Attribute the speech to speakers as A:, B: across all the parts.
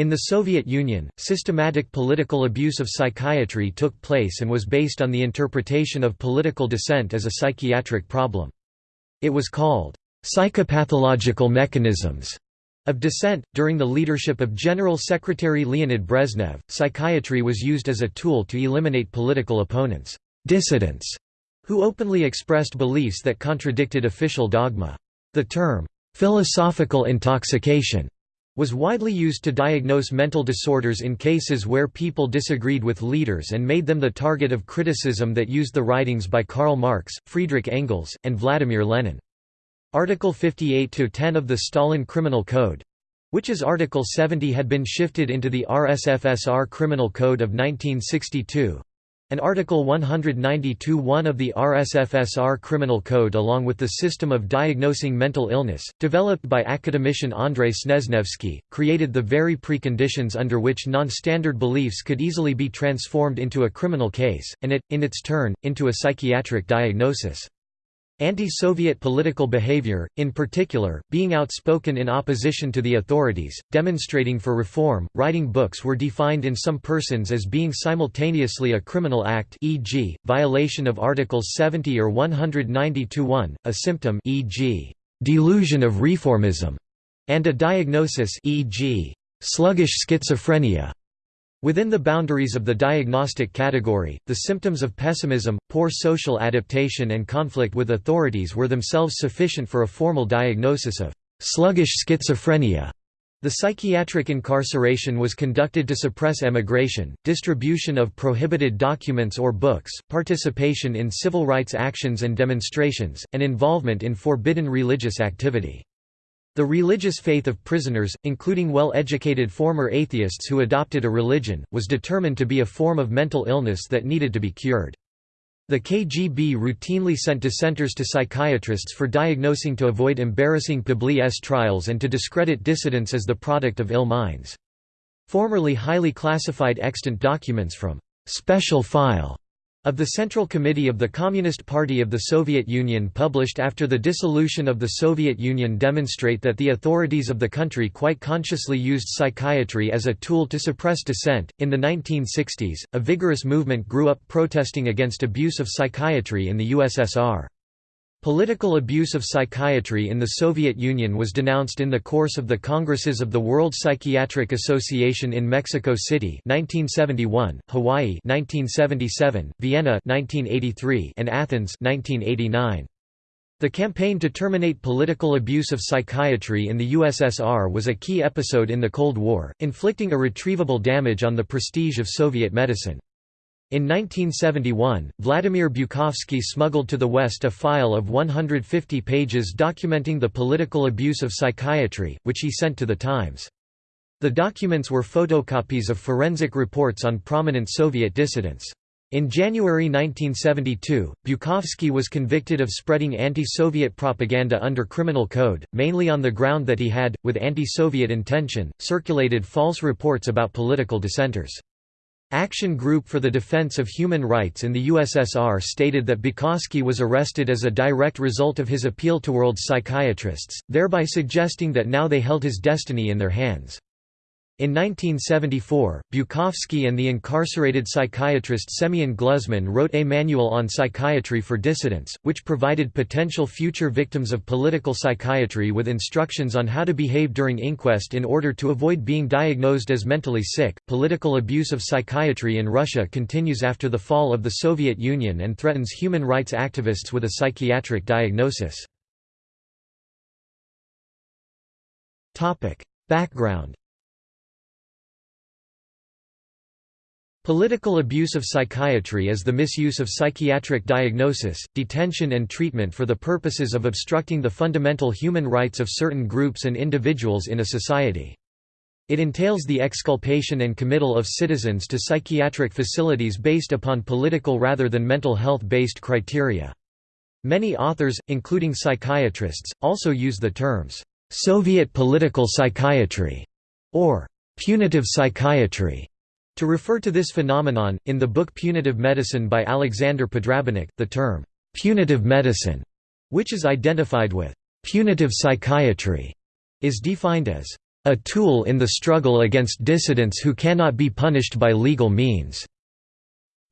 A: In the Soviet Union, systematic political abuse of psychiatry took place and was based on the interpretation of political dissent as a psychiatric problem. It was called, "...psychopathological mechanisms." Of dissent, during the leadership of General Secretary Leonid Brezhnev, psychiatry was used as a tool to eliminate political opponents, dissidents, who openly expressed beliefs that contradicted official dogma. The term, philosophical intoxication was widely used to diagnose mental disorders in cases where people disagreed with leaders and made them the target of criticism that used the writings by Karl Marx, Friedrich Engels, and Vladimir Lenin. Article 58-10 of the Stalin Criminal Code which as Article 70 had been shifted into the RSFSR Criminal Code of 1962, and Article 192.1 of the RSFSR Criminal Code along with the system of diagnosing mental illness, developed by academician Andrei Snezhnevsky, created the very preconditions under which non-standard beliefs could easily be transformed into a criminal case, and it, in its turn, into a psychiatric diagnosis. Anti-Soviet political behavior, in particular, being outspoken in opposition to the authorities, demonstrating for reform, writing books were defined in some persons as being simultaneously a criminal act e.g., violation of Articles 70 or 190-1, a symptom e.g., delusion of reformism, and a diagnosis e.g., sluggish schizophrenia. Within the boundaries of the diagnostic category, the symptoms of pessimism, poor social adaptation and conflict with authorities were themselves sufficient for a formal diagnosis of sluggish schizophrenia. The psychiatric incarceration was conducted to suppress emigration, distribution of prohibited documents or books, participation in civil rights actions and demonstrations, and involvement in forbidden religious activity. The religious faith of prisoners, including well-educated former atheists who adopted a religion, was determined to be a form of mental illness that needed to be cured. The KGB routinely sent dissenters to psychiatrists for diagnosing to avoid embarrassing Publi trials and to discredit dissidents as the product of ill minds. Formerly highly classified extant documents from «special file» of the Central Committee of the Communist Party of the Soviet Union published after the dissolution of the Soviet Union demonstrate that the authorities of the country quite consciously used psychiatry as a tool to suppress dissent. In the 1960s, a vigorous movement grew up protesting against abuse of psychiatry in the USSR. Political abuse of psychiatry in the Soviet Union was denounced in the course of the Congresses of the World Psychiatric Association in Mexico City 1971, Hawaii 1977, Vienna 1983, and Athens 1989. The campaign to terminate political abuse of psychiatry in the USSR was a key episode in the Cold War, inflicting irretrievable damage on the prestige of Soviet medicine. In 1971, Vladimir Bukovsky smuggled to the West a file of 150 pages documenting the political abuse of psychiatry, which he sent to the Times. The documents were photocopies of forensic reports on prominent Soviet dissidents. In January 1972, Bukovsky was convicted of spreading anti-Soviet propaganda under criminal code, mainly on the ground that he had, with anti-Soviet intention, circulated false reports about political dissenters. Action Group for the Defense of Human Rights in the USSR stated that Bukovsky was arrested as a direct result of his appeal to world psychiatrists, thereby suggesting that now they held his destiny in their hands. In 1974, Bukovsky and the incarcerated psychiatrist Semyon Gluzman wrote a manual on psychiatry for dissidents, which provided potential future victims of political psychiatry with instructions on how to behave during inquest in order to avoid being diagnosed as mentally sick. Political abuse of psychiatry in Russia continues after the fall of the Soviet Union and threatens human rights activists with a psychiatric diagnosis. Background Political abuse of psychiatry is the misuse of psychiatric diagnosis, detention and treatment for the purposes of obstructing the fundamental human rights of certain groups and individuals in a society. It entails the exculpation and committal of citizens to psychiatric facilities based upon political rather than mental health-based criteria. Many authors, including psychiatrists, also use the terms, "'Soviet political psychiatry' or "'punitive psychiatry' To refer to this phenomenon, in the book Punitive Medicine by Alexander Podrabinek, the term, "'punitive medicine' which is identified with "'punitive psychiatry' is defined as a tool in the struggle against dissidents who cannot be punished by legal means."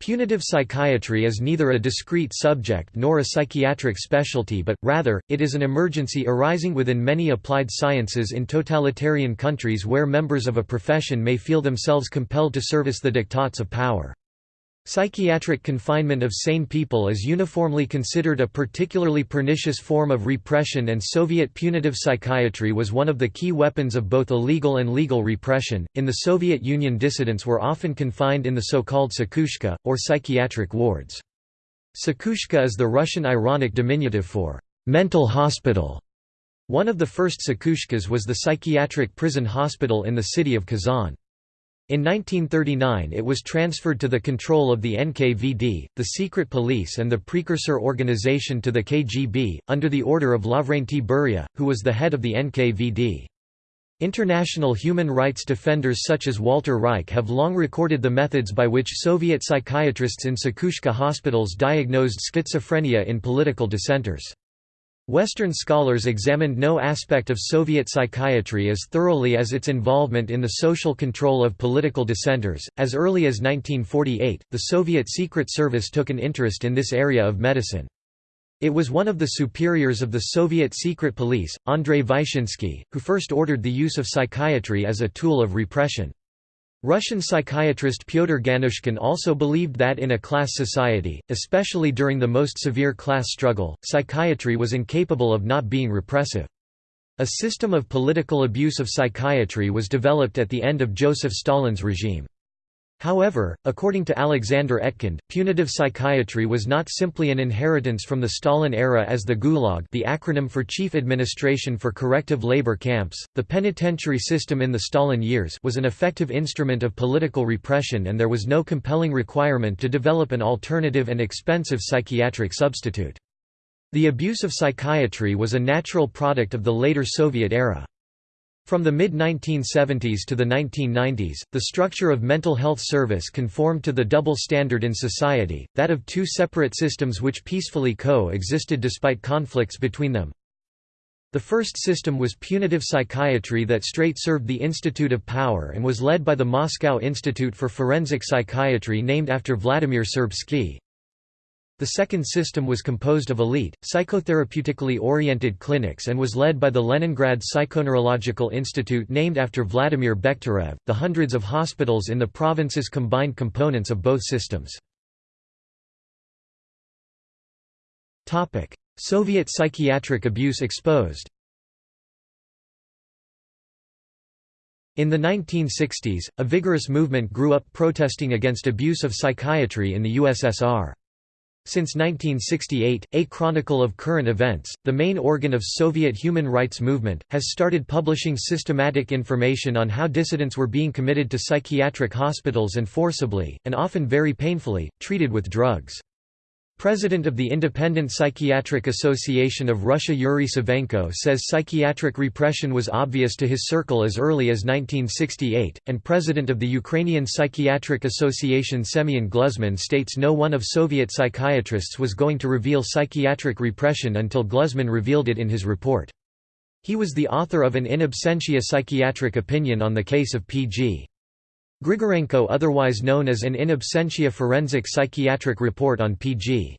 A: Punitive psychiatry is neither a discrete subject nor a psychiatric specialty but, rather, it is an emergency arising within many applied sciences in totalitarian countries where members of a profession may feel themselves compelled to service the diktats of power. Psychiatric confinement of sane people is uniformly considered a particularly pernicious form of repression and Soviet punitive psychiatry was one of the key weapons of both illegal and legal repression. In the Soviet Union dissidents were often confined in the so-called psikhushka, or psychiatric wards. Psikhushka is the Russian ironic diminutive for mental hospital. One of the first psikhushkas was the psychiatric prison hospital in the city of Kazan. In 1939 it was transferred to the control of the NKVD, the secret police and the precursor organization to the KGB, under the order of Lavrentiy Beria, who was the head of the NKVD. International human rights defenders such as Walter Reich have long recorded the methods by which Soviet psychiatrists in Psikhushka hospitals diagnosed schizophrenia in political dissenters. Western scholars examined no aspect of Soviet psychiatry as thoroughly as its involvement in the social control of political dissenters. As early as 1948, the Soviet Secret Service took an interest in this area of medicine. It was one of the superiors of the Soviet secret police, Andrei Vyshinsky, who first ordered the use of psychiatry as a tool of repression. Russian psychiatrist Pyotr Ganushkin also believed that in a class society, especially during the most severe class struggle, psychiatry was incapable of not being repressive. A system of political abuse of psychiatry was developed at the end of Joseph Stalin's regime. However, according to Alexander Etkind, punitive psychiatry was not simply an inheritance from the Stalin era as the Gulag the acronym for Chief Administration for Corrective Labor Camps, the penitentiary system in the Stalin years was an effective instrument of political repression and there was no compelling requirement to develop an alternative and expensive psychiatric substitute. The abuse of psychiatry was a natural product of the later Soviet era. From the mid-1970s to the 1990s, the structure of mental health service conformed to the double standard in society, that of two separate systems which peacefully co-existed despite conflicts between them. The first system was punitive psychiatry that straight served the Institute of Power and was led by the Moscow Institute for Forensic Psychiatry named after Vladimir Serbsky. The second system was composed of elite, psychotherapeutically oriented clinics and was led by the Leningrad Psychoneurological Institute named after Vladimir Bekhterev. The hundreds of hospitals in the provinces combined components of both systems. Soviet psychiatric abuse exposed In the 1960s, a vigorous movement grew up protesting against abuse of psychiatry in the USSR. Since 1968, A Chronicle of Current Events, the main organ of Soviet human rights movement, has started publishing systematic information on how dissidents were being committed to psychiatric hospitals and forcibly, and often very painfully, treated with drugs. President of the Independent Psychiatric Association of Russia Yuri Savenko says psychiatric repression was obvious to his circle as early as 1968, and President of the Ukrainian Psychiatric Association Semyon Gluzman states no one of Soviet psychiatrists was going to reveal psychiatric repression until Gluzman revealed it in his report. He was the author of an in absentia psychiatric opinion on the case of P.G. Grigorenko otherwise known as an in absentia forensic psychiatric report on P.G.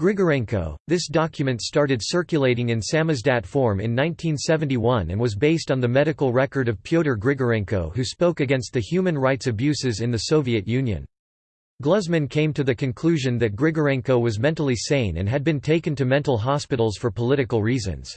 A: Grigorenko. This document started circulating in samizdat form in 1971 and was based on the medical record of Pyotr Grigorenko who spoke against the human rights abuses in the Soviet Union. Gluzman came to the conclusion that Grigorenko was mentally sane and had been taken to mental hospitals for political reasons.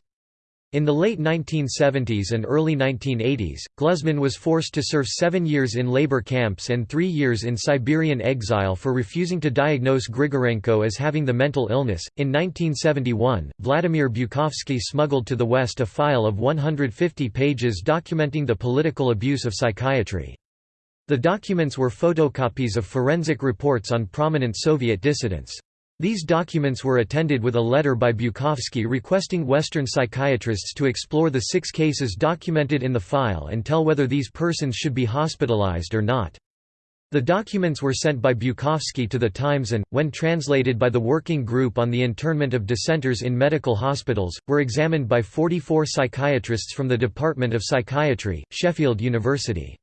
A: In the late 1970s and early 1980s, Gluzman was forced to serve seven years in labor camps and three years in Siberian exile for refusing to diagnose Grigorenko as having the mental illness. In 1971, Vladimir Bukovsky smuggled to the West a file of 150 pages documenting the political abuse of psychiatry. The documents were photocopies of forensic reports on prominent Soviet dissidents. These documents were attended with a letter by Bukovsky requesting Western psychiatrists to explore the six cases documented in the file and tell whether these persons should be hospitalized or not. The documents were sent by Bukovsky to the Times and, when translated by the Working Group on the Internment of Dissenters in Medical Hospitals, were examined by 44 psychiatrists from the Department of Psychiatry, Sheffield University.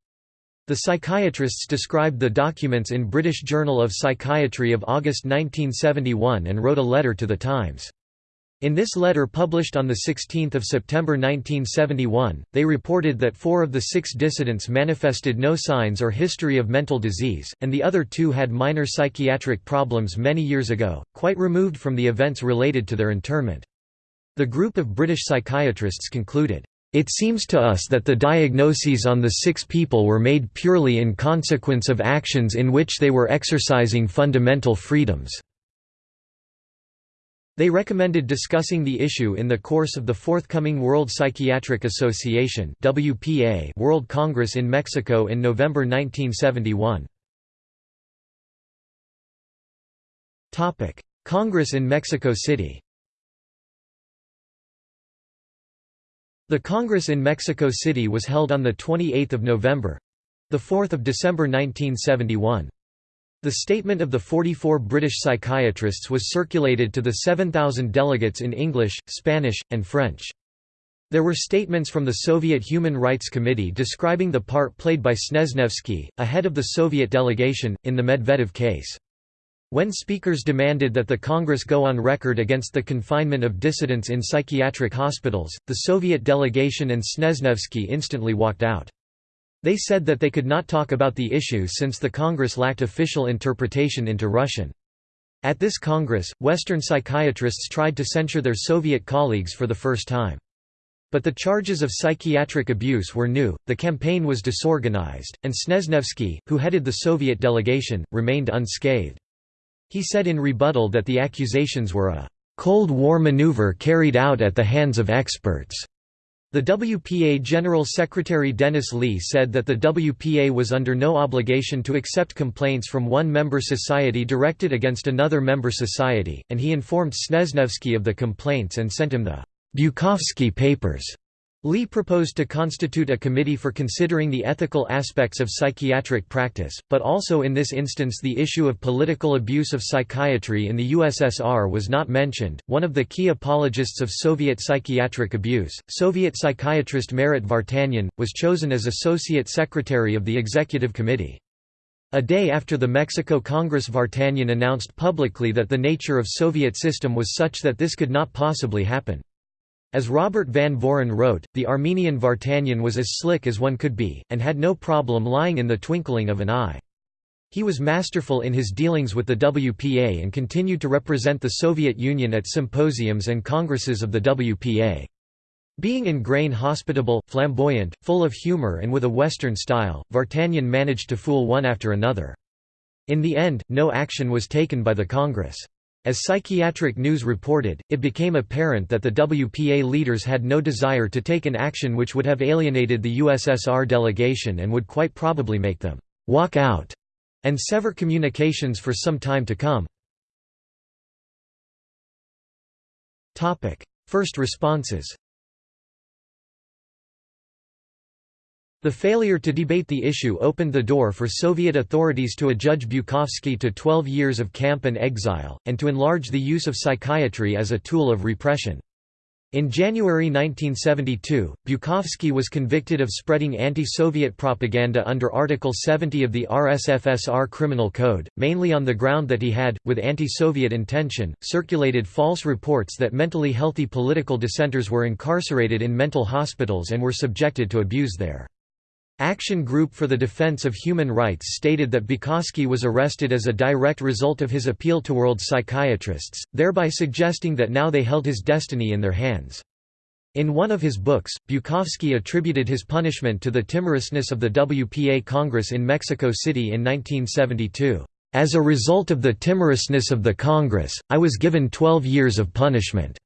A: The psychiatrists described the documents in British Journal of Psychiatry of August 1971 and wrote a letter to the Times. In this letter published on 16 September 1971, they reported that four of the six dissidents manifested no signs or history of mental disease, and the other two had minor psychiatric problems many years ago, quite removed from the events related to their internment. The group of British psychiatrists concluded, "...it seems to us that the diagnoses on the six people were made purely in consequence of actions in which they were exercising fundamental freedoms." They recommended discussing the issue in the course of the forthcoming World Psychiatric Association WPA World Congress in Mexico in November 1971. Congress in Mexico City The Congress in Mexico City was held on 28 November—the 4th of December 1971. The statement of the 44 British psychiatrists was circulated to the 7,000 delegates in English, Spanish, and French. There were statements from the Soviet Human Rights Committee describing the part played by Snezhnevsky, a head of the Soviet delegation, in the Medvedev case. When speakers demanded that the Congress go on record against the confinement of dissidents in psychiatric hospitals, the Soviet delegation and Snezhnevsky instantly walked out. They said that they could not talk about the issue since the Congress lacked official interpretation into Russian. At this Congress, Western psychiatrists tried to censure their Soviet colleagues for the first time. But the charges of psychiatric abuse were new, the campaign was disorganized, and Snezhnevsky, who headed the Soviet delegation, remained unscathed. He said in rebuttal that the accusations were a «Cold War maneuver carried out at the hands of experts». The WPA General Secretary Denis Leigh said that the WPA was under no obligation to accept complaints from one member society directed against another member society, and he informed Snezhnevsky of the complaints and sent him the Bukovsky Papers. Leigh proposed to constitute a committee for considering the ethical aspects of psychiatric practice, but also in this instance the issue of political abuse of psychiatry in the USSR was not mentioned. One of the key apologists of Soviet psychiatric abuse, Soviet psychiatrist Marat Vartanian, was chosen as associate secretary of the executive committee. A day after the Mexico Congress Vartanian announced publicly that the nature of Soviet system was such that this could not possibly happen. As Robert Van Voren wrote, the Armenian Vartanian was as slick as one could be, and had no problem lying in the twinkling of an eye. He was masterful in his dealings with the WPA and continued to represent the Soviet Union at symposiums and congresses of the WPA. Being in grain hospitable, flamboyant, full of humor and with a Western style, Vartanian managed to fool one after another. In the end, no action was taken by the Congress. As Psychiatric News reported, it became apparent that the WPA leaders had no desire to take an action which would have alienated the USSR delegation and would quite probably make them «walk out» and sever communications for some time to come. First responses The failure to debate the issue opened the door for Soviet authorities to adjudge Bukovsky to 12 years of camp and exile, and to enlarge the use of psychiatry as a tool of repression. In January 1972, Bukovsky was convicted of spreading anti-Soviet propaganda under Article 70 of the RSFSR Criminal Code, mainly on the ground that he had, with anti-Soviet intention, circulated false reports that mentally healthy political dissenters were incarcerated in mental hospitals and were subjected to abuse there. Action Group for the Defense of Human Rights stated that Bukovsky was arrested as a direct result of his appeal to world psychiatrists, thereby suggesting that now they held his destiny in their hands. In one of his books, Bukovsky attributed his punishment to the timorousness of the WPA Congress in Mexico City in 1972. As a result of the timorousness of the Congress, I was given 12 years of punishment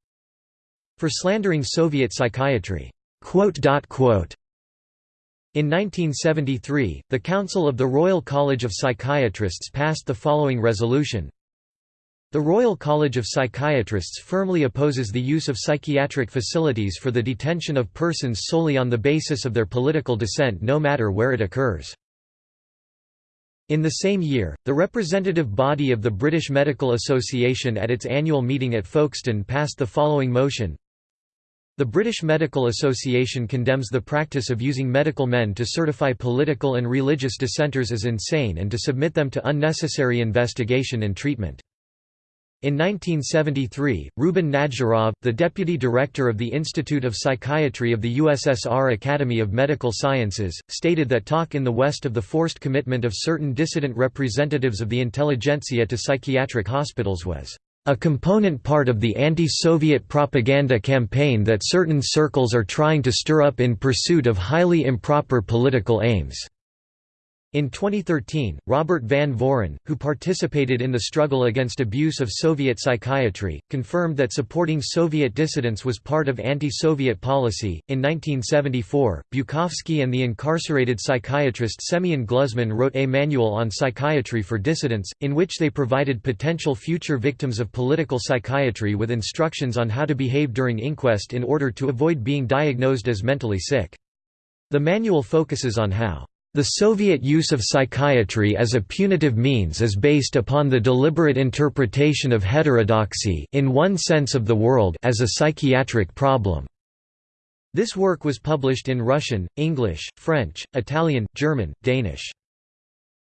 A: for slandering Soviet psychiatry. In 1973, the Council of the Royal College of Psychiatrists passed the following resolution. The Royal College of Psychiatrists firmly opposes the use of psychiatric facilities for the detention of persons solely on the basis of their political dissent no matter where it occurs. In the same year, the representative body of the British Medical Association at its annual meeting at Folkestone passed the following motion The British Medical Association condemns the practice of using medical men to certify political and religious dissenters as insane and to submit them to unnecessary investigation and treatment. In 1973, Ruben Nadjarov, the deputy director of the Institute of Psychiatry of the USSR Academy of Medical Sciences, stated that talk in the West of the forced commitment of certain dissident representatives of the intelligentsia to psychiatric hospitals was a component part of the anti-Soviet propaganda campaign that certain circles are trying to stir up in pursuit of highly improper political aims. In 2013, Robert Van Voren, who participated in the struggle against abuse of Soviet psychiatry, confirmed that supporting Soviet dissidents was part of anti Soviet policy. In 1974, Bukovsky and the incarcerated psychiatrist Semyon Gluzman wrote a manual on psychiatry for dissidents, in which they provided potential future victims of political psychiatry with instructions on how to behave during inquest in order to avoid being diagnosed as mentally sick. The manual focuses on how the Soviet use of psychiatry as a punitive means is based upon the deliberate interpretation of heterodoxy in one sense of the world as a psychiatric problem. This work was published in Russian, English, French, Italian, German, Danish.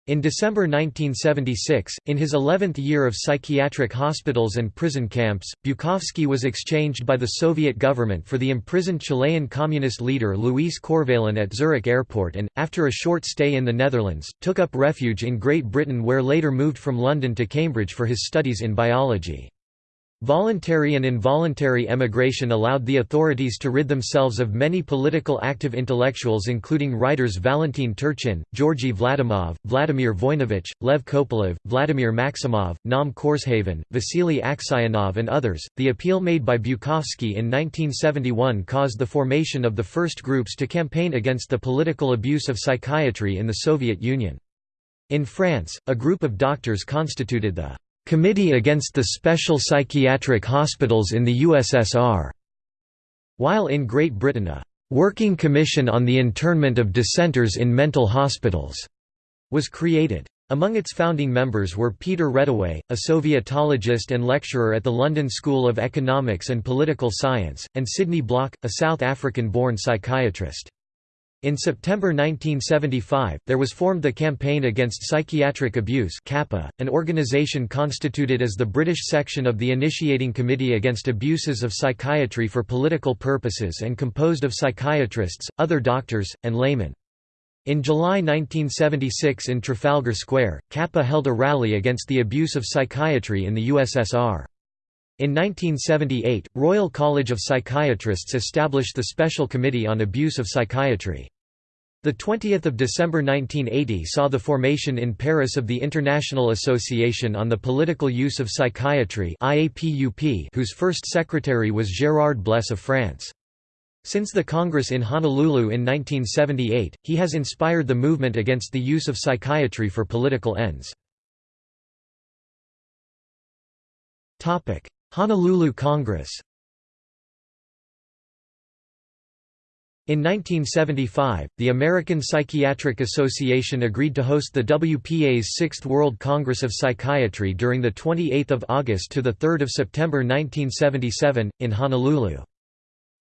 A: In December 1976, in his 11th year of psychiatric hospitals and prison camps, Bukovsky was exchanged by the Soviet government for the imprisoned Chilean communist leader Luis Corvalán at Zurich airport and, after a short stay in the Netherlands, took up refuge in Great Britain where later moved from London to Cambridge for his studies in biology. Voluntary and involuntary emigration allowed the authorities to rid themselves of many political active intellectuals including writers Valentin Turchin, Georgy Vladimov, Vladimir Voinovich, Lev Kopelev, Vladimir Maximov, Naum Korzhavin, Vasily Aksionov and others. The appeal made by Bukovsky in 1971 caused the formation of the first groups to campaign against the political abuse of psychiatry in the Soviet Union. In France, a group of doctors constituted the Committee Against the Special Psychiatric Hospitals in the USSR, while in Great Britain a Working Commission on the Internment of Dissenters in Mental Hospitals was created. Among its founding members were Peter Reddaway, a Sovietologist and lecturer at the London School of Economics and Political Science, and Sidney Bloch, a South African-born psychiatrist. In September 1975, there was formed the Campaign Against Psychiatric Abuse (CAPA), an organisation constituted as the British section of the Initiating Committee Against Abuses of Psychiatry for Political Purposes and composed of psychiatrists, other doctors, and laymen. In July 1976 in Trafalgar Square, CAPA held a rally against the abuse of psychiatry in the USSR. In 1978, Royal College of Psychiatrists established the Special Committee on Abuse of Psychiatry. The 20th of December 1980 saw the formation in Paris of the International Association on the Political Use of Psychiatry IAPUP, whose first secretary was Gérard Bles of France. Since the Congress in Honolulu in 1978, he has inspired the movement against the use of psychiatry for political ends. Honolulu Congress In 1975, the American Psychiatric Association agreed to host the WPA's Sixth World Congress of Psychiatry during 28 August to 3 September 1977, in Honolulu.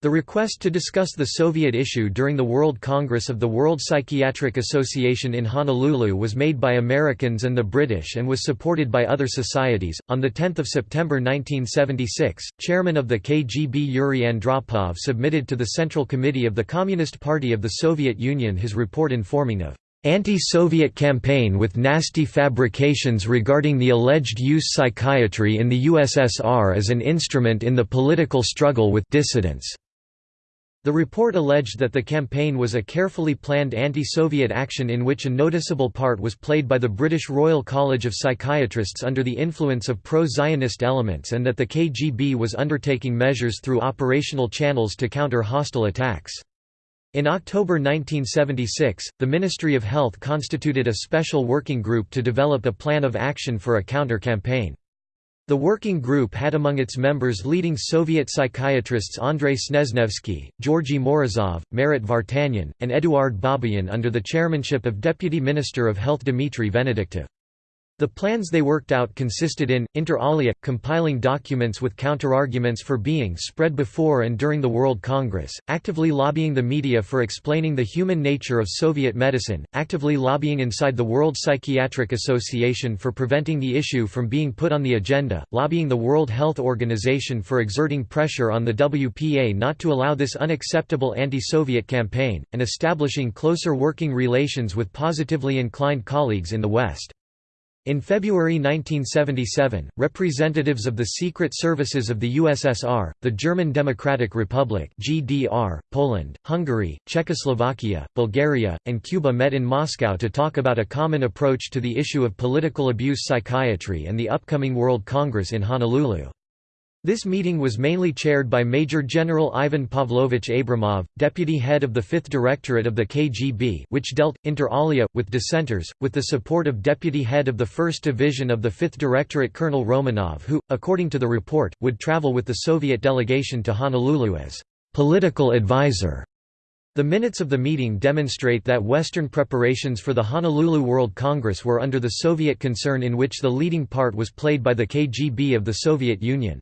A: The request to discuss the Soviet issue during the World Congress of the World Psychiatric Association in Honolulu was made by Americans and the British and was supported by other societies. On the 10th of September 1976, chairman of the KGB Yuri Andropov submitted to the Central Committee of the Communist Party of the Soviet Union his report informing of anti-Soviet campaign with nasty fabrications regarding the alleged use psychiatry in the USSR as an instrument in the political struggle with dissidents. The report alleged that the campaign was a carefully planned anti-Soviet action in which a noticeable part was played by the British Royal College of Psychiatrists under the influence of pro-Zionist elements and that the KGB was undertaking measures through operational channels to counter hostile attacks. In October 1976, the Ministry of Health constituted a special working group to develop a plan of action for a counter-campaign. The working group had among its members leading Soviet psychiatrists Andrei Snezhnevsky, Georgy Morozov, Marat Vartanian, and Eduard Babayan under the chairmanship of Deputy Minister of Health Dmitry Venediktov. The plans they worked out consisted in, inter alia, compiling documents with counterarguments for being spread before and during the World Congress, actively lobbying the media for explaining the human nature of Soviet medicine, actively lobbying inside the World Psychiatric Association for preventing the issue from being put on the agenda, lobbying the World Health Organization for exerting pressure on the WPA not to allow this unacceptable anti-Soviet campaign, and establishing closer working relations with positively inclined colleagues in the West. In February 1977, representatives of the secret services of the USSR, the German Democratic Republic (GDR), Poland, Hungary, Czechoslovakia, Bulgaria, and Cuba met in Moscow to talk about a common approach to the issue of political abuse psychiatry and the upcoming World Congress in Honolulu. This meeting was mainly chaired by Major General Ivan Pavlovich Abramov, deputy head of the 5th Directorate of the KGB which dealt, inter alia, with dissenters, with the support of deputy head of the 1st Division of the 5th Directorate Colonel Romanov who, according to the report, would travel with the Soviet delegation to Honolulu as «political advisor». The minutes of the meeting demonstrate that Western preparations for the Honolulu World Congress were under the Soviet concern in which the leading part was played by the KGB of the Soviet Union.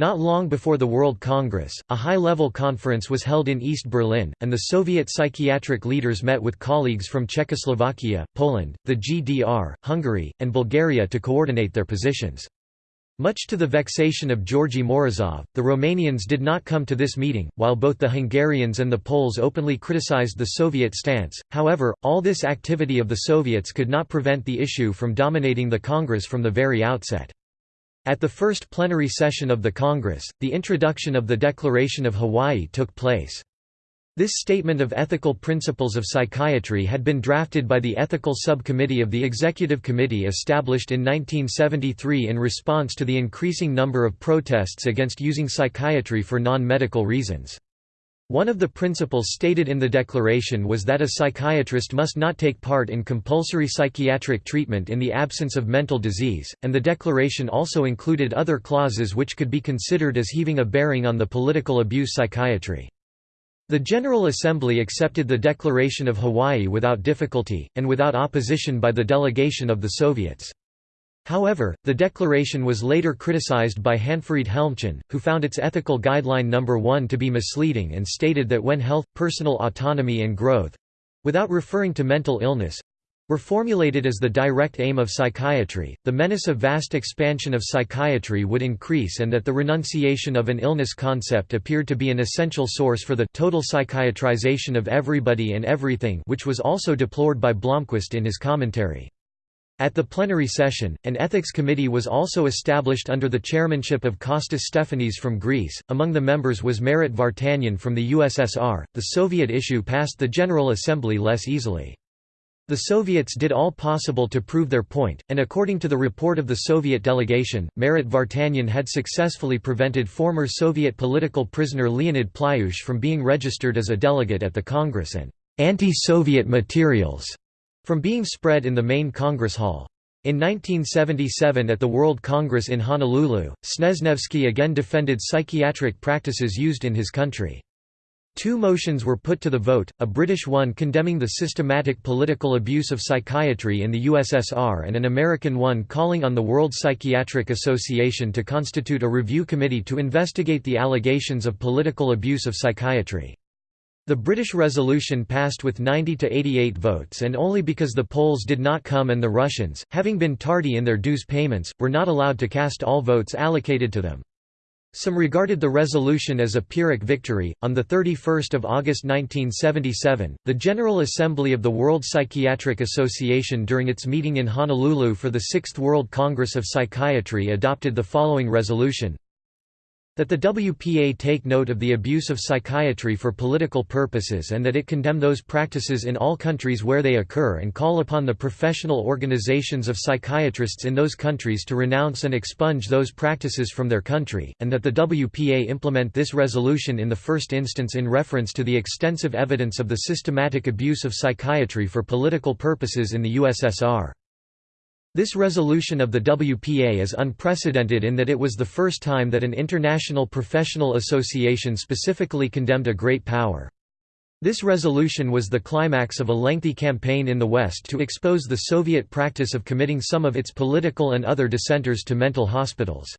A: Not long before the World Congress, a high-level conference was held in East Berlin, and the Soviet psychiatric leaders met with colleagues from Czechoslovakia, Poland, the GDR, Hungary, and Bulgaria to coordinate their positions. Much to the vexation of Georgy Morozov, the Romanians did not come to this meeting, while both the Hungarians and the Poles openly criticized the Soviet stance. However, all this activity of the Soviets could not prevent the issue from dominating the Congress from the very outset. At the first plenary session of the Congress, the introduction of the Declaration of Hawaii took place. This statement of ethical principles of psychiatry had been drafted by the Ethical Subcommittee of the Executive Committee established in 1973 in response to the increasing number of protests against using psychiatry for non-medical reasons. One of the principles stated in the declaration was that a psychiatrist must not take part in compulsory psychiatric treatment in the absence of mental disease, and the declaration also included other clauses which could be considered as heaving a bearing on the political abuse psychiatry. The General Assembly accepted the Declaration of Hawaii without difficulty, and without opposition by the delegation of the Soviets. However, the declaration was later criticized by Hanfried Helmchen, who found its ethical guideline number 1 to be misleading and stated that when health, personal autonomy and growth—without referring to mental illness, were formulated as the direct aim of psychiatry, the menace of vast expansion of psychiatry would increase and that the renunciation of an illness concept appeared to be an essential source for the total psychiatrization of everybody and everything which was also deplored by Blomqvist in his commentary. At the plenary session, an ethics committee was also established under the chairmanship of Kostas Stefanis from Greece. Among the members was Marat Vartanian from the USSR. The Soviet issue passed the General Assembly less easily. The Soviets did all possible to prove their point, and according to the report of the Soviet delegation, Marat Vartanian had successfully prevented former Soviet political prisoner Leonid Plyushch from being registered as a delegate at the Congress and anti-Soviet materials from being spread in the main Congress Hall. In 1977 at the World Congress in Honolulu, Snezhnevsky again defended psychiatric practices used in his country. Two motions were put to the vote, a British one condemning the systematic political abuse of psychiatry in the USSR and an American one calling on the World Psychiatric Association to constitute a review committee to investigate the allegations of political abuse of psychiatry. The British resolution passed with 90 to 88 votes and only because the Poles did not come and the Russians, having been tardy in their dues payments, were not allowed to cast all votes allocated to them. Some regarded the resolution as a Pyrrhic victory. On the 31st of August 1977, the General Assembly of the World Psychiatric Association during its meeting in Honolulu for the 6th World Congress of Psychiatry adopted the following resolution: that the WPA take note of the abuse of psychiatry for political purposes and that it condemn those practices in all countries where they occur and call upon the professional organizations of psychiatrists in those countries to renounce and expunge those practices from their country, and that the WPA implement this resolution in the first instance in reference to the extensive evidence of the systematic abuse of psychiatry for political purposes in the USSR. This resolution of the WPA is unprecedented in that it was the first time that an international professional association specifically condemned a great power. This resolution was the climax of a lengthy campaign in the West to expose the Soviet practice of committing some of its political and other dissenters to mental hospitals.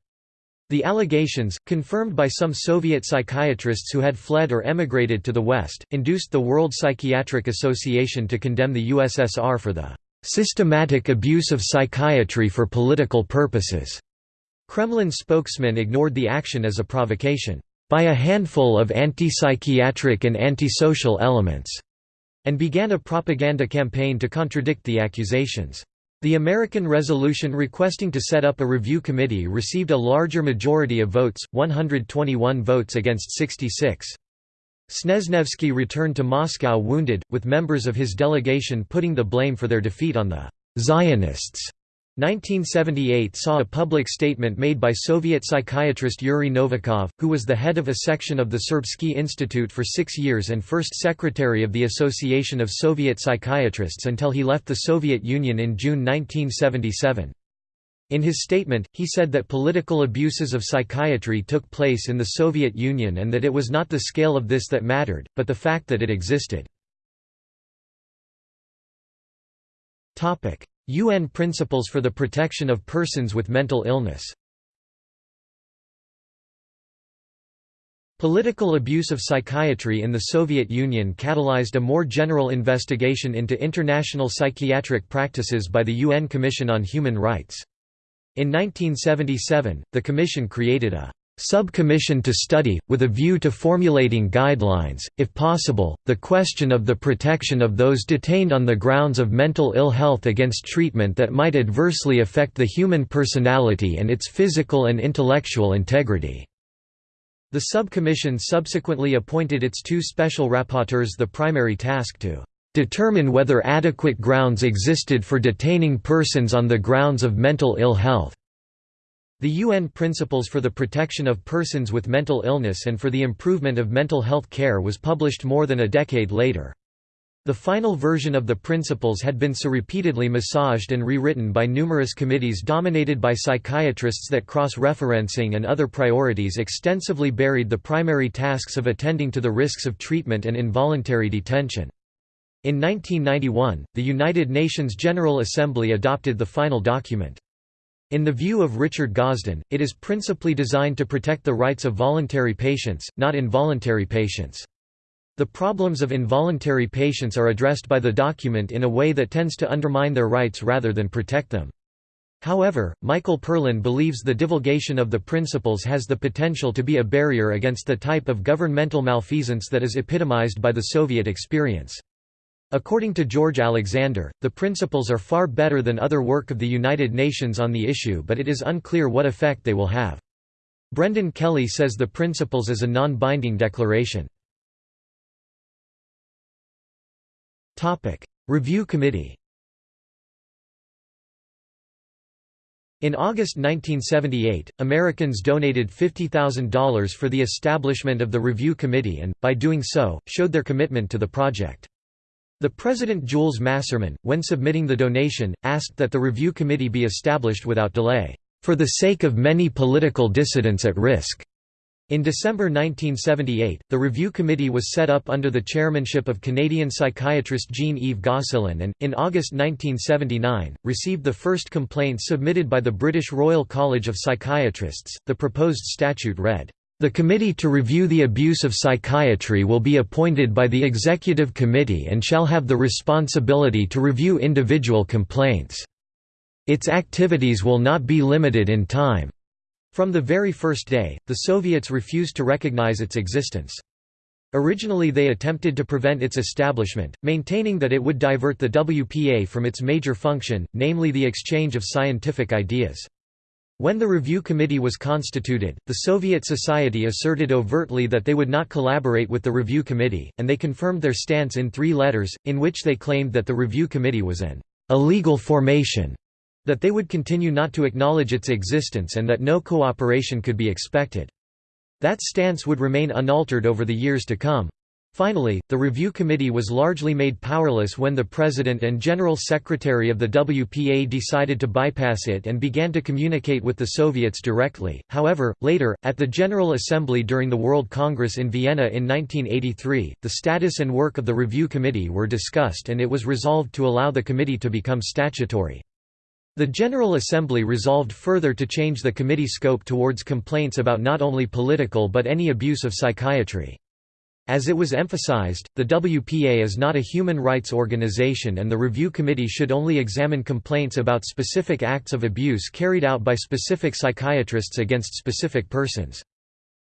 A: The allegations, confirmed by some Soviet psychiatrists who had fled or emigrated to the West, induced the World Psychiatric Association to condemn the USSR for the "...systematic abuse of psychiatry for political purposes." Kremlin spokesman ignored the action as a provocation by a handful of anti-psychiatric and antisocial elements, and began a propaganda campaign to contradict the accusations. The American resolution requesting to set up a review committee received a larger majority of votes, 121 votes against 66. Snezhnevsky returned to Moscow wounded, with members of his delegation putting the blame for their defeat on the Zionists. 1978 saw a public statement made by Soviet psychiatrist Yuri Novikov, who was the head of a section of the Serbsky Institute for six years and first secretary of the Association of Soviet Psychiatrists until he left the Soviet Union in June 1977. In his statement, he said that political abuses of psychiatry took place in the Soviet Union and that it was not the scale of this that mattered, but the fact that it existed. UN Principles for the Protection of Persons with Mental Illness Political abuse of psychiatry in the Soviet Union catalyzed a more general investigation into international psychiatric practices by the UN Commission on Human Rights. In 1977, the Commission created a Sub-Commission to study, with a view to formulating guidelines, if possible, the question of the protection of those detained on the grounds of mental ill health against treatment that might adversely affect the human personality and its physical and intellectual integrity. The subcommission subsequently appointed its two special rapporteurs the primary task to determine whether adequate grounds existed for detaining persons on the grounds of mental ill health. The UN Principles for the Protection of Persons with Mental Illness and for the Improvement of Mental Health Care was published more than a decade later. The final version of the principles had been so repeatedly massaged and rewritten by numerous committees dominated by psychiatrists that cross-referencing and other priorities extensively buried the primary tasks of attending to the risks of treatment and involuntary detention. In 1991, the United Nations General Assembly adopted the final document. In the view of Richard Gosden, it is principally designed to protect the rights of voluntary patients, not involuntary patients. The problems of involuntary patients are addressed by the document in a way that tends to undermine their rights rather than protect them. However, Michael Perlin believes the divulgation of the principles has the potential to be a barrier against the type of governmental malfeasance that is epitomized by the Soviet experience. According to George Alexander, the principles are far better than other work of the United Nations on the issue but it is unclear what effect they will have. Brendan Kelly says the principles is a non-binding declaration. Review Committee In August 1978, Americans donated $50,000 for the establishment of the Review Committee and, by doing so, showed their commitment to the project. The President Jules Masserman, when submitting the donation, asked that the review committee be established without delay, "...for the sake of many political dissidents at risk." In December 1978, the review committee was set up under the chairmanship of Canadian psychiatrist Jean-Yves Gosselin and, in August 1979, received the first complaint submitted by the British Royal College of Psychiatrists. The proposed statute read, the Committee to Review the Abuse of Psychiatry will be appointed by the Executive Committee and shall have the responsibility to review individual complaints. Its activities will not be limited in time. From the very first day, the Soviets refused to recognize its existence. Originally they attempted to prevent its establishment, maintaining that it would divert the WPA from its major function, namely the exchange of scientific ideas. When the review committee was constituted, the Soviet Society asserted overtly that they would not collaborate with the review committee, and they confirmed their stance in three letters, in which they claimed that the review committee was an illegal formation, that they would continue not to acknowledge its existence and that no cooperation could be expected. That stance would remain unaltered over the years to come. Finally, the review committee was largely made powerless when the president and general secretary of the WPA decided to bypass it and began to communicate with the Soviets directly. However, later, at the General Assembly during the World Congress in Vienna in 1983, the status and work of the review committee were discussed and it was resolved to allow the committee to become statutory. The General Assembly resolved further to change the committee scope towards complaints about not only political but any abuse of psychiatry. As it was emphasized, the WPA is not a human rights organization and the review committee should only examine complaints about specific acts of abuse carried out by specific psychiatrists against specific persons.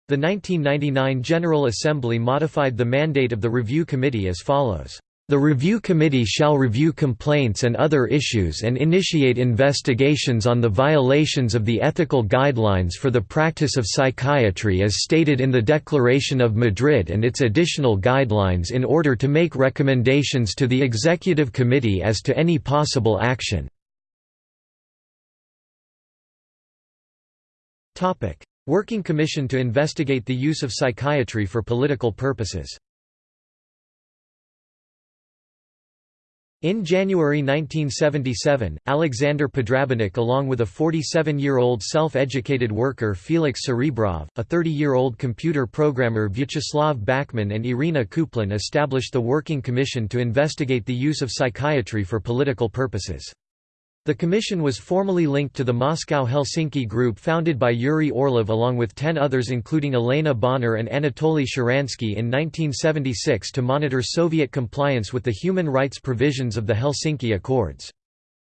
A: The 1999 General Assembly modified the mandate of the review committee as follows. The Review Committee shall review complaints and other issues and initiate investigations on the violations of the ethical guidelines for the practice of psychiatry as stated in the Declaration of Madrid and its additional guidelines in order to make recommendations to the Executive Committee as to any possible action. Working Commission to investigate the use of psychiatry for political purposes In January 1977, Alexander Podrabinek along with a 47-year-old self-educated worker Felix Serebrov, a 30-year-old computer programmer Vyacheslav Bakhmin and Irina Kaplun established the Working Commission to investigate the use of psychiatry for political purposes. The commission was formally linked to the Moscow-Helsinki group founded by Yuri Orlov along with ten others including Elena Bonner and Anatoly Sharansky in 1976 to monitor Soviet compliance with the human rights provisions of the Helsinki Accords.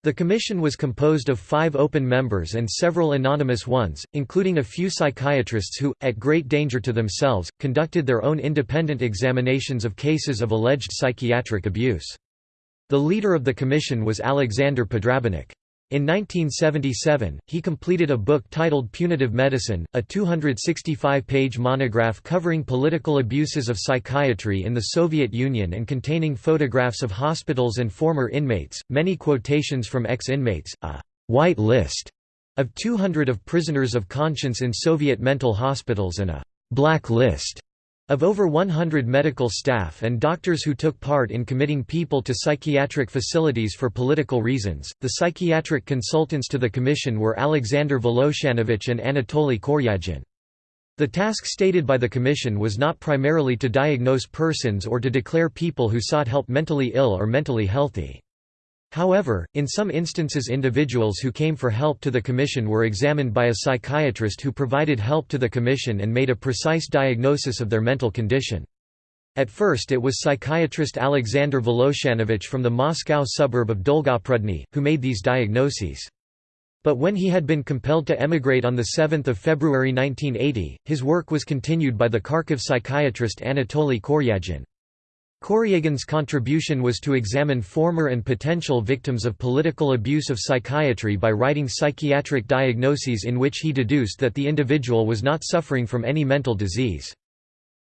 A: The commission was composed of five open members and several anonymous ones, including a few psychiatrists who, at great danger to themselves, conducted their own independent examinations of cases of alleged psychiatric abuse. The leader of the commission was Alexander Podrabinek. In 1977, he completed a book titled Punitive Medicine, a 265-page monograph covering political abuses of psychiatry in the Soviet Union and containing photographs of hospitals and former inmates, many quotations from ex-inmates, a «white list» of 200 of prisoners of conscience in Soviet mental hospitals and a «black list» Of over 100 medical staff and doctors who took part in committing people to psychiatric facilities for political reasons, the psychiatric consultants to the commission were Alexander Voloshanovich and Anatoly Koryagin. The task stated by the commission was not primarily to diagnose persons or to declare people who sought help mentally ill or mentally healthy. However, in some instances individuals who came for help to the Commission were examined by a psychiatrist who provided help to the Commission and made a precise diagnosis of their mental condition. At first it was psychiatrist Alexander Voloshanovich from the Moscow suburb of Dolgoprudny, who made these diagnoses. But when he had been compelled to emigrate on 7 February 1980, his work was continued by the Kharkiv psychiatrist Anatoly Koryagin. Koryagin's contribution was to examine former and potential victims of political abuse of psychiatry by writing psychiatric diagnoses in which he deduced that the individual was not suffering from any mental disease.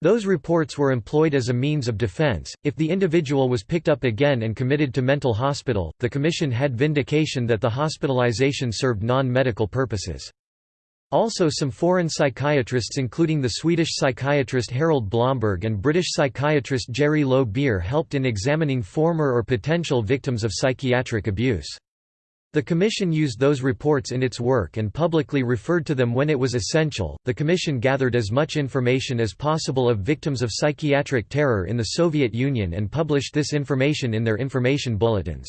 A: Those reports were employed as a means of defense. If the individual was picked up again and committed to mental hospital, the commission had vindication that the hospitalization served non medical purposes. Also some foreign psychiatrists including the Swedish psychiatrist Harald Blomberg and British psychiatrist Gery Low-Beer helped in examining former or potential victims of psychiatric abuse. The Commission used those reports in its work and publicly referred to them when it was essential. The Commission gathered as much information as possible of victims of psychiatric terror in the Soviet Union and published this information in their information bulletins.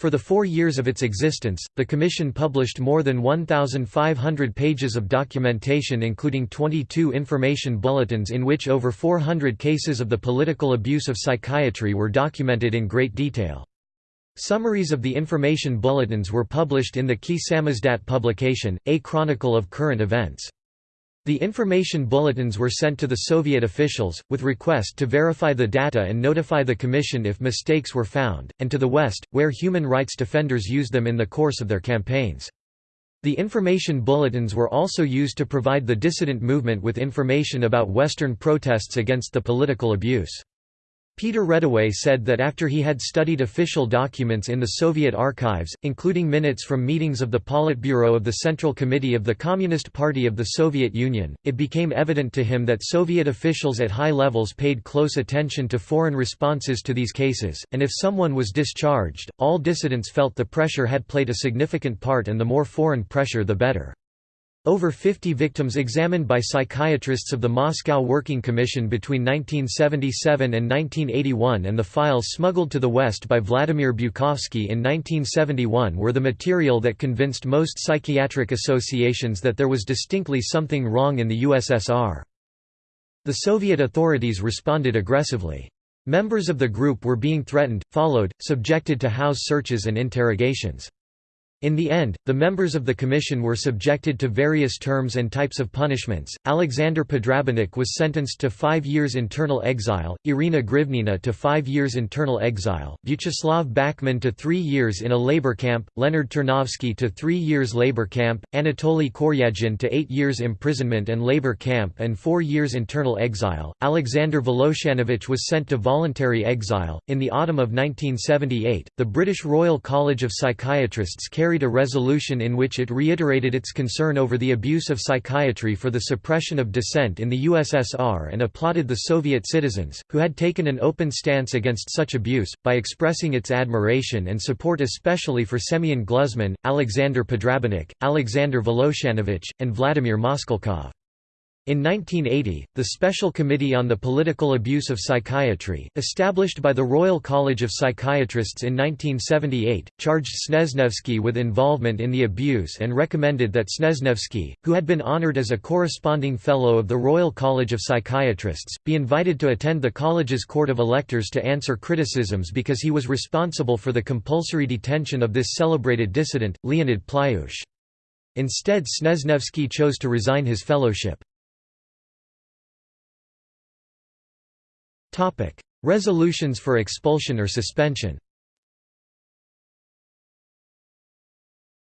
A: For the four years of its existence, the Commission published more than 1,500 pages of documentation including 22 information bulletins in which over 400 cases of the political abuse of psychiatry were documented in great detail. Summaries of the information bulletins were published in the Key Samizdat publication, a chronicle of current events. The information bulletins were sent to the Soviet officials, with request to verify the data and notify the Commission if mistakes were found, and to the West, where human rights defenders used them in the course of their campaigns. The information bulletins were also used to provide the dissident movement with information about Western protests against the political abuse. Peter Reddaway said that after he had studied official documents in the Soviet archives, including minutes from meetings of the Politburo of the Central Committee of the Communist Party of the Soviet Union, it became evident to him that Soviet officials at high levels paid close attention to foreign responses to these cases, and if someone was discharged, all dissidents felt the pressure had played a significant part and the more foreign pressure the better. Over 50 victims examined by psychiatrists of the Moscow Working Commission between 1977 and 1981 and the files smuggled to the West by Vladimir Bukovsky in 1971 were the material that convinced most psychiatric associations that there was distinctly something wrong in the USSR. The Soviet authorities responded aggressively. Members of the group were being threatened, followed, subjected to house searches and interrogations. In the end, the members of the commission were subjected to various terms and types of punishments. Alexander Podrabinek was sentenced to five years internal exile, Irina Grivnina to five years internal exile, Vyacheslav Bakhmin to three years in a labor camp, Leonard Ternovsky to three years labor camp, Anatoly Koryagin to eight years imprisonment and labor camp and four years internal exile. Alexander Voloshanovich was sent to voluntary exile. In the autumn of 1978, the British Royal College of Psychiatrists carried carried a resolution in which it reiterated its concern over the abuse of psychiatry for the suppression of dissent in the USSR and applauded the Soviet citizens, who had taken an open stance against such abuse, by expressing its admiration and support especially for Semyon Gluzman, Alexander Podrabinek, Alexander Voloshanovich, and Vladimir Moskalkov. In 1980, the Special Committee on the Political Abuse of Psychiatry, established by the Royal College of Psychiatrists in 1978, charged Snezhnevsky with involvement in the abuse and recommended that Snezhnevsky, who had been honored as a corresponding Fellow of the Royal College of Psychiatrists, be invited to attend the college's Court of Electors to answer criticisms because he was responsible for the compulsory detention of this celebrated dissident, Leonid Plyushch. Instead Snezhnevsky chose to resign his fellowship. Resolutions for expulsion or suspension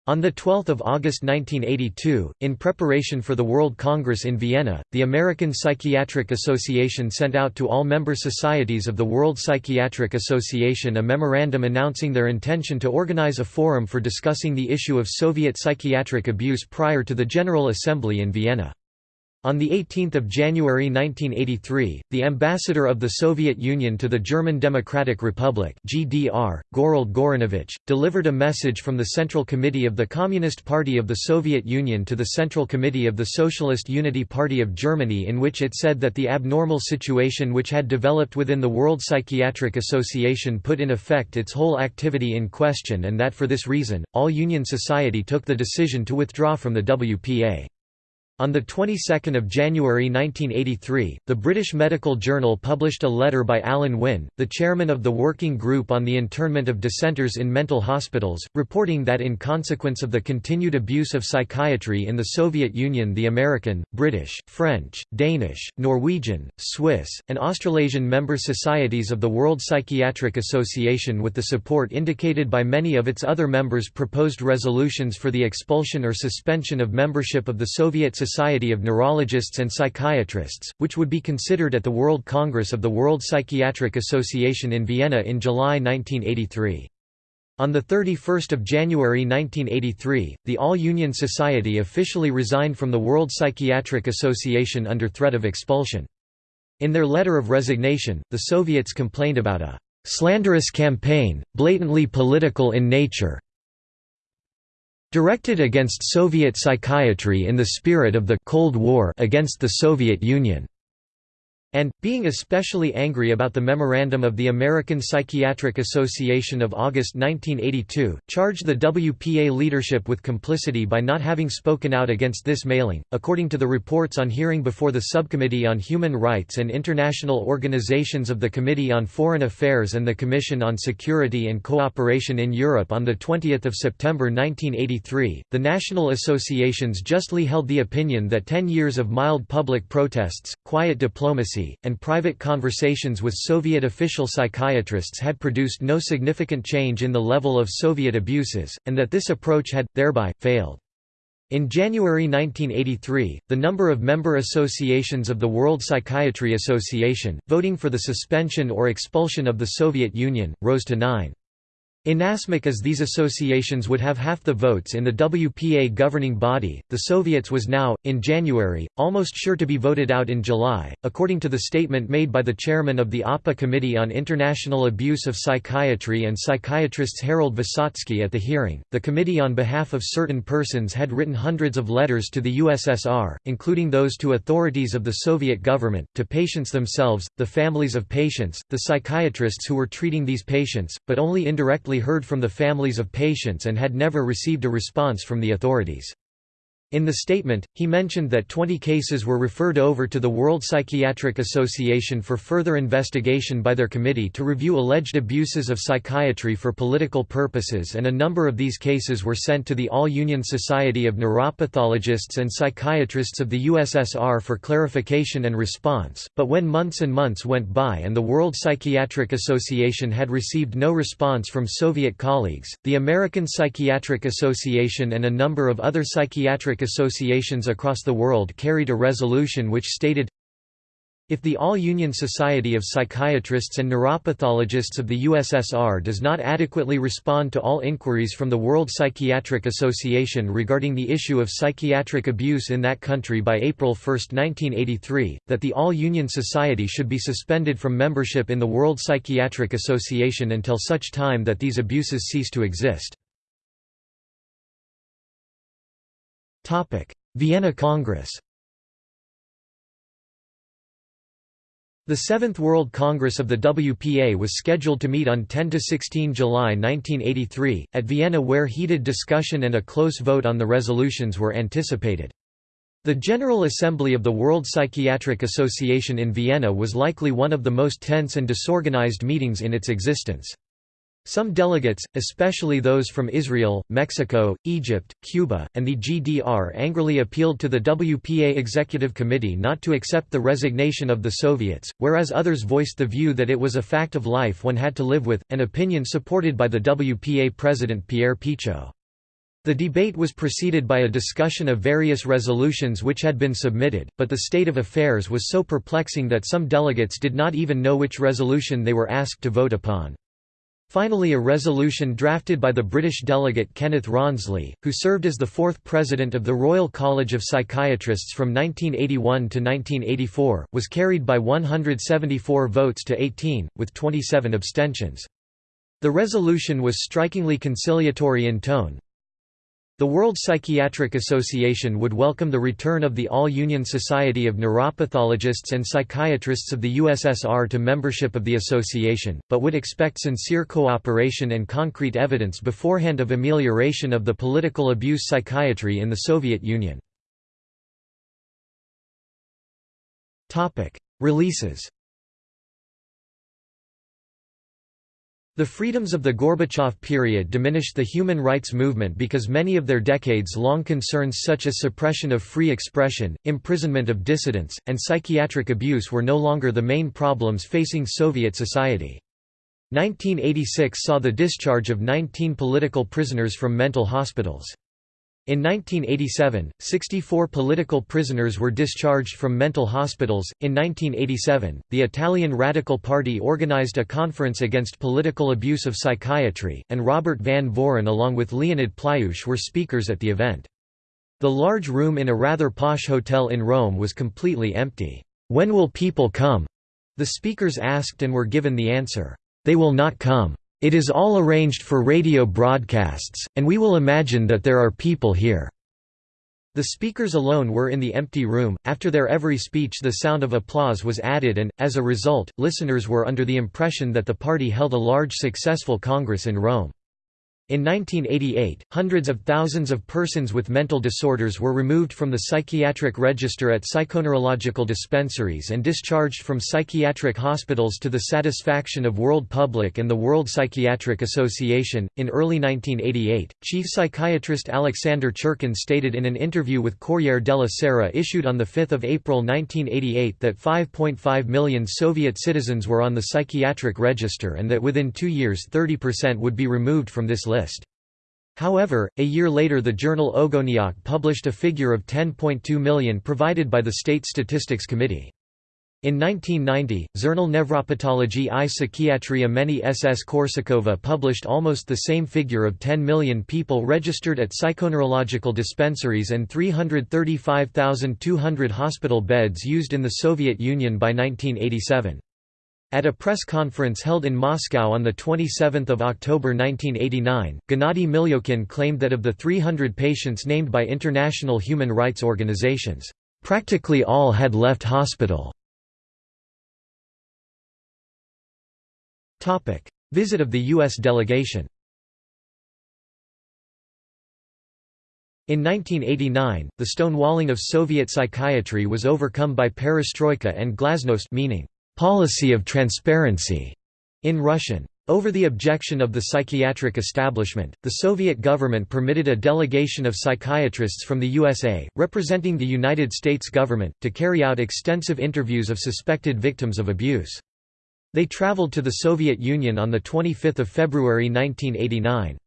A: On 12 August 1982, in preparation for the World Congress in Vienna, the American Psychiatric Association sent out to all member societies of the World Psychiatric Association a memorandum announcing their intention to organize a forum for discussing the issue of Soviet psychiatric abuse prior to the General Assembly in Vienna. On 18 January 1983, the ambassador of the Soviet Union to the German Democratic Republic GDR, Gorold Goranovich, delivered a message from the Central Committee of the Communist Party of the Soviet Union to the Central Committee of the Socialist Unity Party of Germany in which it said that the abnormal situation which had developed within the World Psychiatric Association put in effect its whole activity in question and that for this reason, all Union society took the decision to withdraw from the WPA. On the 22nd of January 1983, the British Medical Journal published a letter by Alan Wynne, the chairman of the Working Group on the Internment of Dissenters in Mental Hospitals, reporting that in consequence of the continued abuse of psychiatry in the Soviet Union the American, British, French, Danish, Norwegian, Swiss, and Australasian member societies of the World Psychiatric Association with the support indicated by many of its other members proposed resolutions for the expulsion or suspension of membership of the Soviet Society of Neurologists and Psychiatrists, which would be considered at the World Congress of the World Psychiatric Association in Vienna in July 1983. On 31 January 1983, the All-Union Society officially resigned from the World Psychiatric Association under threat of expulsion. In their letter of resignation, the Soviets complained about a «slanderous campaign, blatantly political in nature, Directed against Soviet psychiatry in the spirit of the Cold War against the Soviet Union and, being especially angry about the memorandum of the American Psychiatric Association of August 1982, charged the WPA leadership with complicity by not having spoken out against this mailing. According to the reports on hearing before the Subcommittee on Human Rights and International Organizations of the Committee on Foreign Affairs and the Commission on Security and Cooperation in Europe on 20 September 1983, the national associations justly held the opinion that ten years of mild public protests, quiet diplomacy, and private conversations with Soviet official psychiatrists had produced no significant change in the level of Soviet abuses, and that this approach had, thereby, failed. In January 1983, the number of member associations of the World Psychiatry Association, voting for the suspension or expulsion of the Soviet Union, rose to nine. Inasmuch as these associations would have half the votes in the WPA governing body, the Soviets was now, in January, almost sure to be voted out in July. According to the statement made by the chairman of the APA Committee on International Abuse of Psychiatry and psychiatrists Harold Visotsky at the hearing, the committee on behalf of certain persons had written hundreds of letters to the USSR, including those to authorities of the Soviet government, to patients themselves, the families of patients, the psychiatrists who were treating these patients, but only indirectly heard from the families of patients and had never received a response from the authorities. In the statement, he mentioned that 20 cases were referred over to the World Psychiatric Association for further investigation by their committee to review alleged abuses of psychiatry for political purposes and a number of these cases were sent to the All-Union Society of Neuropathologists and Psychiatrists of the USSR for clarification and response, but when months and months went by and the World Psychiatric Association had received no response from Soviet colleagues, the American Psychiatric Association and a number of other psychiatric associations across the world carried a resolution which stated, if the All-Union Society of Psychiatrists and Neuropathologists of the USSR does not adequately respond to all inquiries from the World Psychiatric Association regarding the issue of psychiatric abuse in that country by April 1, 1983, that the All-Union Society should be suspended from membership in the World Psychiatric Association until such time that these abuses cease to exist. Vienna Congress The Seventh World Congress of the WPA was scheduled to meet on 10–16 July 1983, at Vienna where heated discussion and a close vote on the resolutions were anticipated. The General Assembly of the World Psychiatric Association in Vienna was likely one of the most tense and disorganized meetings in its existence. Some delegates, especially those from Israel, Mexico, Egypt, Cuba, and the GDR angrily appealed to the WPA Executive Committee not to accept the resignation of the Soviets, whereas others voiced the view that it was a fact of life one had to live with, an opinion supported by the WPA president Pierre Pichot. The debate was preceded by a discussion of various resolutions which had been submitted, but the state of affairs was so perplexing that some delegates did not even know which resolution they were asked to vote upon. Finally a resolution drafted by the British delegate Kenneth Rawnsley, who served as the fourth president of the Royal College of Psychiatrists from 1981 to 1984, was carried by 174 votes to 18, with 27 abstentions. The resolution was strikingly conciliatory in tone, the World Psychiatric Association would welcome the return of the All-Union Society of Neuropathologists and Psychiatrists of the USSR to membership of the association, but would expect sincere cooperation and concrete evidence beforehand of amelioration of the political abuse psychiatry in the Soviet Union. Releases The freedoms of the Gorbachev period diminished the human rights movement because many of their decades-long concerns such as suppression of free expression, imprisonment of dissidents, and psychiatric abuse were no longer the main problems facing Soviet society. 1986 saw the discharge of 19 political prisoners from mental hospitals. In 1987, 64 political prisoners were discharged from mental hospitals. In 1987, the Italian Radical Party organized a conference against political abuse of psychiatry, and Robert Van Voren along with Leonid Plyushch were speakers at the event. The large room in a rather posh hotel in Rome was completely empty. When will people come? The speakers asked and were given the answer, They will not come. It is all arranged for radio broadcasts, and we will imagine that there are people here." The speakers alone were in the empty room. After their every speech, the sound of applause was added, and, as a result, listeners were under the impression that the party held a large successful congress in Rome. In 1988, hundreds of thousands of persons with mental disorders were removed from the psychiatric register at psychoneurological dispensaries and discharged from psychiatric hospitals to the satisfaction of world public and the World Psychiatric Association. In early 1988, chief psychiatrist Alexander Churkin stated in an interview with Corriere della Sera issued on 5 April 1988 that 5.5 million Soviet citizens were on the psychiatric register and that within two years 30% would be removed from this list list. However, a year later the journal Ogoniok published a figure of 10.2 million provided by the State Statistics Committee. In 1990, Zhurnal Nevropatology i Psychiatria Meni SS Korsakova published almost the same figure of 10 million people registered at psychoneurological dispensaries and 335,200 hospital beds used in the Soviet Union by 1987. At a press conference held in Moscow on 27 October 1989, Gennady Milyokhin claimed that of the 300 patients named by international human rights organizations, "...practically all had left hospital." Visit of the U.S. delegation In 1989, the stonewalling of Soviet psychiatry was overcome by perestroika and glasnost meaning, policy of transparency, in Russian. Over the objection of the psychiatric establishment, the Soviet government permitted a delegation of psychiatrists from the USA, representing the United States government, to carry out extensive interviews of suspected victims of abuse. They traveled to the Soviet Union on 25 February 1989.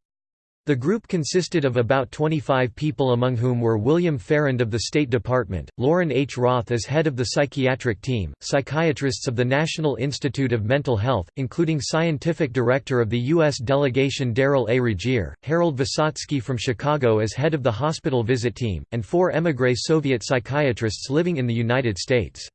A: The group consisted of about 25 people among whom were William Farrand of the State Department, Loren H. Roth as head of the psychiatric team, psychiatrists of the National Institute of Mental Health, including scientific director of the U.S. delegation Darrel A. Regier, Harold Visotsky from Chicago as head of the hospital visit team, and four émigré Soviet psychiatrists living in the United States.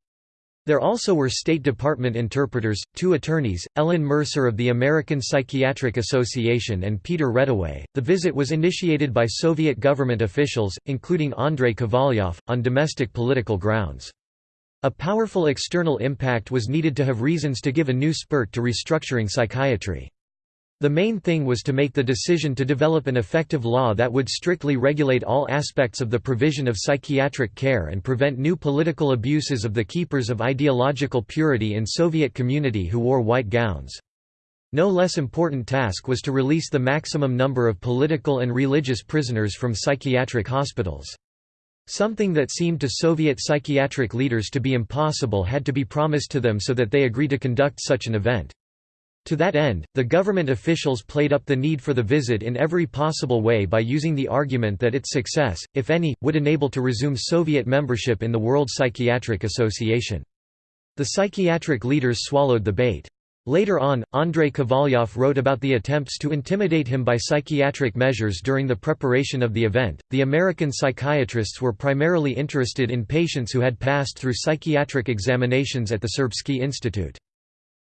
A: There also were State Department interpreters, two attorneys, Ellen Mercer of the American Psychiatric Association and Peter Reddaway. The visit was initiated by Soviet government officials, including Andrei Kovalyov, on domestic political grounds. A powerful external impact was needed to have reasons to give a new spurt to restructuring psychiatry. The main thing was to make the decision to develop an effective law that would strictly regulate all aspects of the provision of psychiatric care and prevent new political abuses of the keepers of ideological purity in Soviet community who wore white gowns. No less important task was to release the maximum number of political and religious prisoners from psychiatric hospitals. Something that seemed to Soviet psychiatric leaders to be impossible had to be promised to them so that they agreed to conduct such an event. To that end, the government officials played up the need for the visit in every possible way by using the argument that its success, if any, would enable to resume Soviet membership in the World Psychiatric Association. The psychiatric leaders swallowed the bait. Later on, Andrei Kovalyov wrote about the attempts to intimidate him by psychiatric measures during the preparation of the event. The American psychiatrists were primarily interested in patients who had passed through psychiatric examinations at the Serbsky Institute.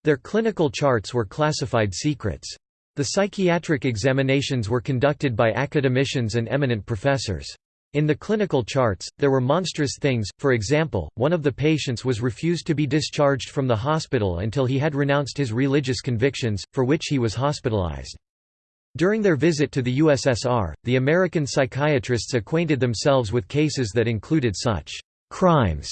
A: Their clinical charts were classified secrets. The psychiatric examinations were conducted by academicians and eminent professors. In the clinical charts, there were monstrous things, for example, one of the patients was refused to be discharged from the hospital until he had renounced his religious convictions, for which he was hospitalized. During their visit to the USSR, the American psychiatrists acquainted themselves with cases that included such crimes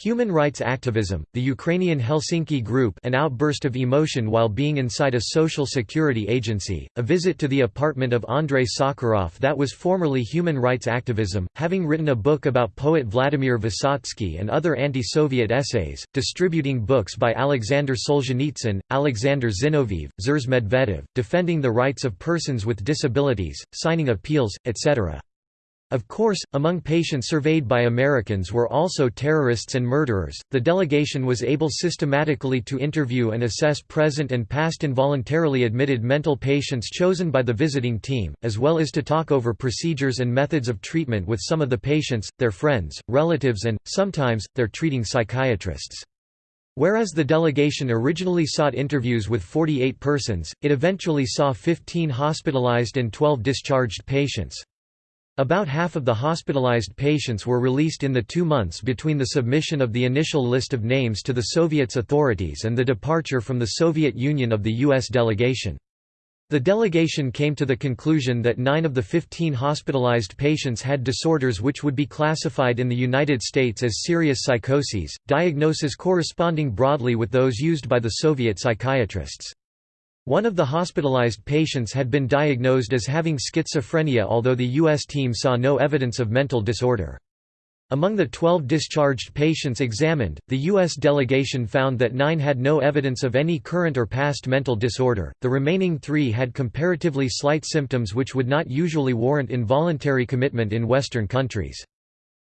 A: Human rights activism, the Ukrainian Helsinki Group an outburst of emotion while being inside a social security agency, a visit to the apartment of Andrei Sakharov that was formerly human rights activism, having written a book about poet Vladimir Vysotsky and other anti-Soviet essays, distributing books by Alexander Solzhenitsyn, Alexander Zinoviev, Zhores Medvedev, defending the rights of persons with disabilities, signing appeals, etc. Of course, among patients surveyed by Americans were also terrorists and murderers. The delegation was able systematically to interview and assess present and past involuntarily admitted mental patients chosen by the visiting team, as well as to talk over procedures and methods of treatment with some of the patients, their friends, relatives, and, sometimes, their treating psychiatrists. Whereas the delegation originally sought interviews with 48 persons, it eventually saw 15 hospitalized and 12 discharged patients. About half of the hospitalized patients were released in the two months between the submission of the initial list of names to the Soviets authorities and the departure from the Soviet Union of the U.S. delegation. The delegation came to the conclusion that nine of the 15 hospitalized patients had disorders which would be classified in the United States as serious psychoses, diagnoses corresponding broadly with those used by the Soviet psychiatrists. One of the hospitalized patients had been diagnosed as having schizophrenia although the U.S. team saw no evidence of mental disorder. Among the 12 discharged patients examined, the U.S. delegation found that nine had no evidence of any current or past mental disorder, the remaining three had comparatively slight symptoms which would not usually warrant involuntary commitment in Western countries.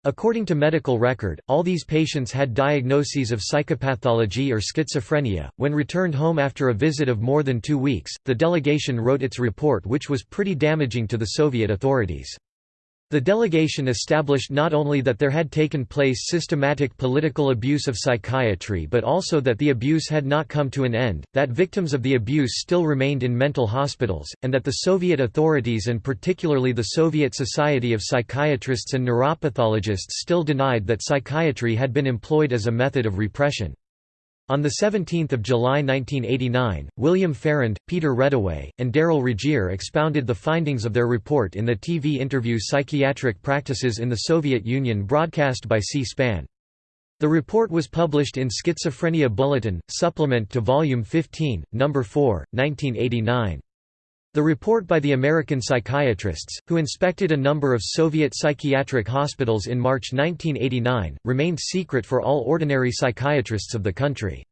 A: According to medical record, all these patients had diagnoses of psychopathology or schizophrenia. When returned home after a visit of more than two weeks, the delegation wrote its report, which was pretty damaging to the Soviet authorities. The delegation established not only that there had taken place systematic political abuse of psychiatry but also that the abuse had not come to an end, that victims of the abuse still remained in mental hospitals, and that the Soviet authorities and particularly the Soviet Society of Psychiatrists and Neuropathologists still denied that psychiatry had been employed as a method of repression. On 17 July 1989, William Farrand, Peter Reddaway, and Darrel Regier expounded the findings of their report in the TV interview Psychiatric Practices in the Soviet Union broadcast by C-SPAN. The report was published in Schizophrenia Bulletin, supplement to Volume 15, No. 4, 1989. The report by the American psychiatrists, who inspected a number of Soviet psychiatric hospitals in March 1989, remained secret for all ordinary psychiatrists of the country.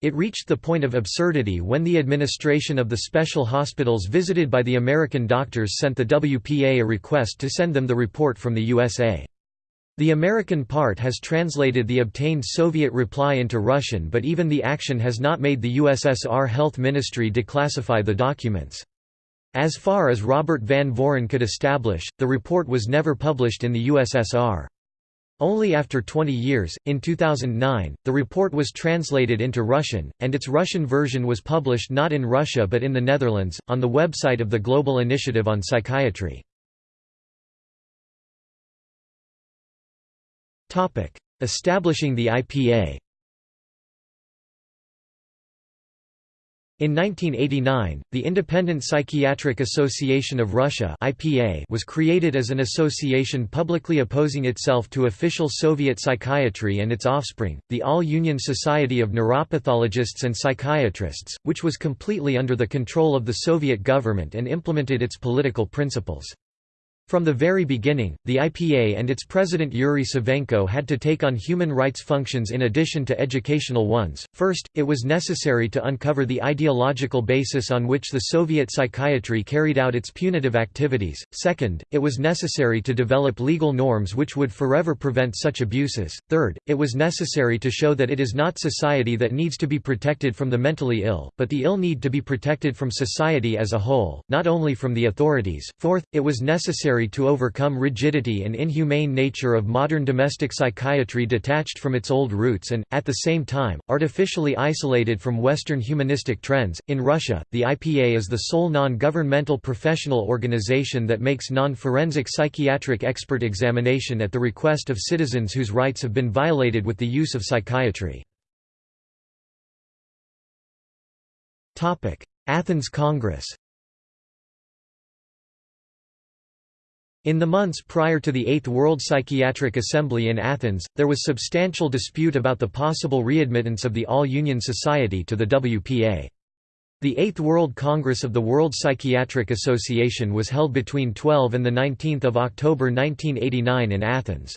A: It reached the point of absurdity when the administration of the special hospitals visited by the American doctors sent the WPA a request to send them the report from the USA. The American part has translated the obtained Soviet reply into Russian but even the action has not made the USSR Health Ministry declassify the documents. As far as Robert Van Voren could establish, the report was never published in the USSR. Only after 20 years, in 2009, the report was translated into Russian, and its Russian version was published not in Russia but in the Netherlands, on the website of the Global Initiative on Psychiatry. Establishing the IPA In 1989, the Independent Psychiatric Association of Russia (IPA) was created as an association publicly opposing itself to official Soviet psychiatry and its offspring, the All-Union Society of Neuropathologists and Psychiatrists, which was completely under the control of the Soviet government and implemented its political principles. From the very beginning, the IPA and its president Yuri Savenko had to take on human rights functions in addition to educational ones. First, it was necessary to uncover the ideological basis on which the Soviet psychiatry carried out its punitive activities. Second, it was necessary to develop legal norms which would forever prevent such abuses. Third, it was necessary to show that it is not society that needs to be protected from the mentally ill, but the ill need to be protected from society as a whole, not only from the authorities. Fourth, it was necessary necessary to overcome rigidity and inhumane nature of modern domestic psychiatry detached from its old roots and, at the same time, artificially isolated from Western humanistic trends. In Russia, the IPA is the sole non governmental professional organization that makes non forensic psychiatric expert examination at the request of citizens whose rights have been violated with the use of psychiatry. Athens Congress In the months prior to the Eighth World Psychiatric Assembly in Athens, there was substantial dispute about the possible readmittance of the All-Union Society to the WPA. The Eighth World Congress of the World Psychiatric Association was held between 12 and 19 October 1989 in Athens.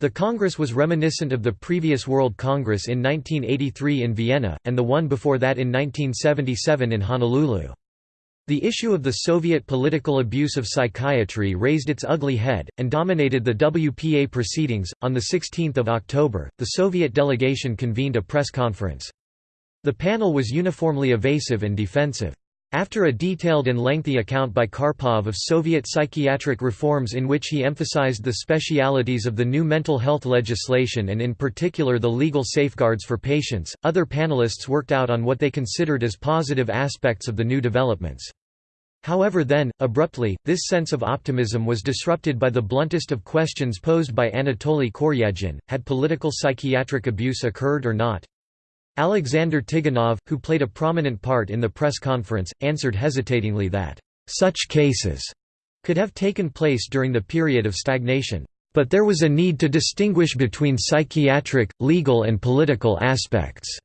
A: The Congress was reminiscent of the previous World Congress in 1983 in Vienna, and the one before that in 1977 in Honolulu. The issue of the Soviet political abuse of psychiatry raised its ugly head, and dominated the WPA proceedings. On 16 October, the Soviet delegation convened a press conference. The panel was uniformly evasive and defensive. After a detailed and lengthy account by Karpov of Soviet psychiatric reforms in which he emphasized the specialities of the new mental health legislation and in particular the legal safeguards for patients, other panelists worked out on what they considered as positive aspects of the new developments. However then, abruptly, this sense of optimism was disrupted by the bluntest of questions posed by Anatoly Koryagin, had political psychiatric abuse occurred or not? Alexander Tiganov, who played a prominent part in the press conference, answered hesitatingly that, "...such cases," could have taken place during the period of stagnation, "...but there was a need to distinguish between psychiatric, legal and political aspects."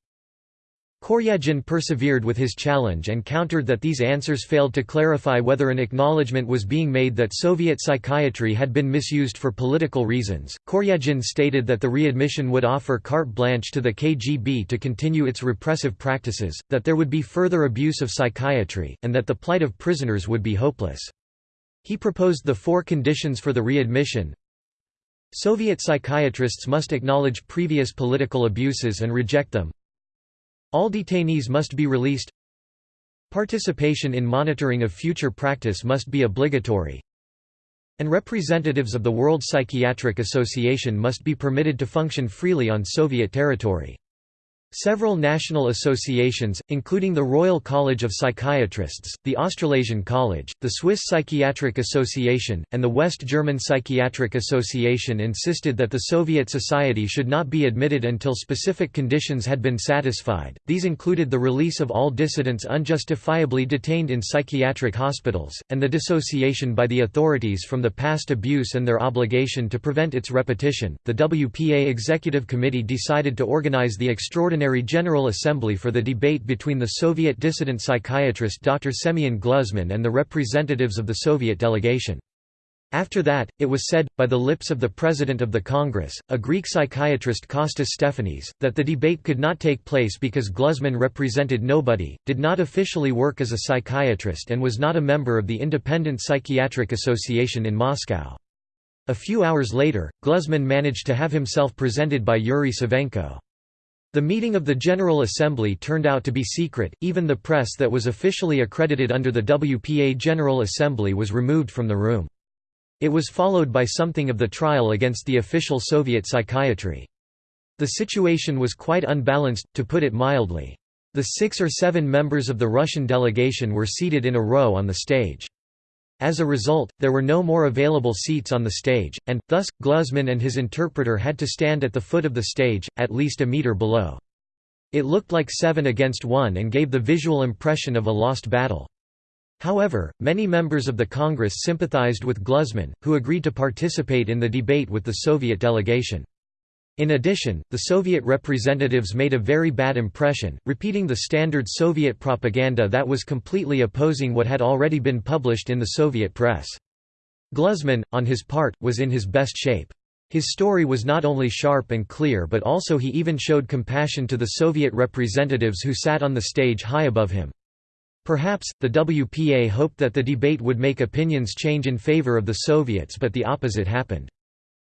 A: Koryagin persevered with his challenge and countered that these answers failed to clarify whether an acknowledgement was being made that Soviet psychiatry had been misused for political reasons. Koryagin stated that the readmission would offer carte blanche to the KGB to continue its repressive practices, that there would be further abuse of psychiatry, and that the plight of prisoners would be hopeless. He proposed the four conditions for the readmission. Soviet psychiatrists must acknowledge previous political abuses and reject them. All detainees must be released Participation in monitoring of future practice must be obligatory and representatives of the World Psychiatric Association must be permitted to function freely on Soviet territory. Several national associations, including the Royal College of Psychiatrists, the Australasian College, the Swiss Psychiatric Association, and the West German Psychiatric Association insisted that the Soviet society should not be admitted until specific conditions had been satisfied. These included the release of all dissidents unjustifiably detained in psychiatric hospitals, and the dissociation by the authorities from the past abuse and their obligation to prevent its repetition. The WPA Executive Committee decided to organize the extraordinary Extraordinary General Assembly for the debate between the Soviet dissident psychiatrist Dr. Semyon Gluzman and the representatives of the Soviet delegation. After that, it was said, by the lips of the President of the Congress, a Greek psychiatrist Kostas Stefanis, that the debate could not take place because Gluzman represented nobody, did not officially work as a psychiatrist and was not a member of the Independent Psychiatric Association in Moscow. A few hours later, Gluzman managed to have himself presented by Yuri Savenko. The meeting of the General Assembly turned out to be secret, even the press that was officially accredited under the WPA General Assembly was removed from the room. It was followed by something of the trial against the official Soviet psychiatry. The situation was quite unbalanced, to put it mildly. The six or seven members of the Russian delegation were seated in a row on the stage. As a result, there were no more available seats on the stage, and, thus, Gluzman and his interpreter had to stand at the foot of the stage, at least a meter below. It looked like seven against one and gave the visual impression of a lost battle. However, many members of the Congress sympathized with Gluzman, who agreed to participate in the debate with the Soviet delegation. In addition, the Soviet representatives made a very bad impression, repeating the standard Soviet propaganda that was completely opposing what had already been published in the Soviet press. Gluzman, on his part, was in his best shape. His story was not only sharp and clear but also he even showed compassion to the Soviet representatives who sat on the stage high above him. Perhaps, the WPA hoped that the debate would make opinions change in favor of the Soviets but the opposite happened.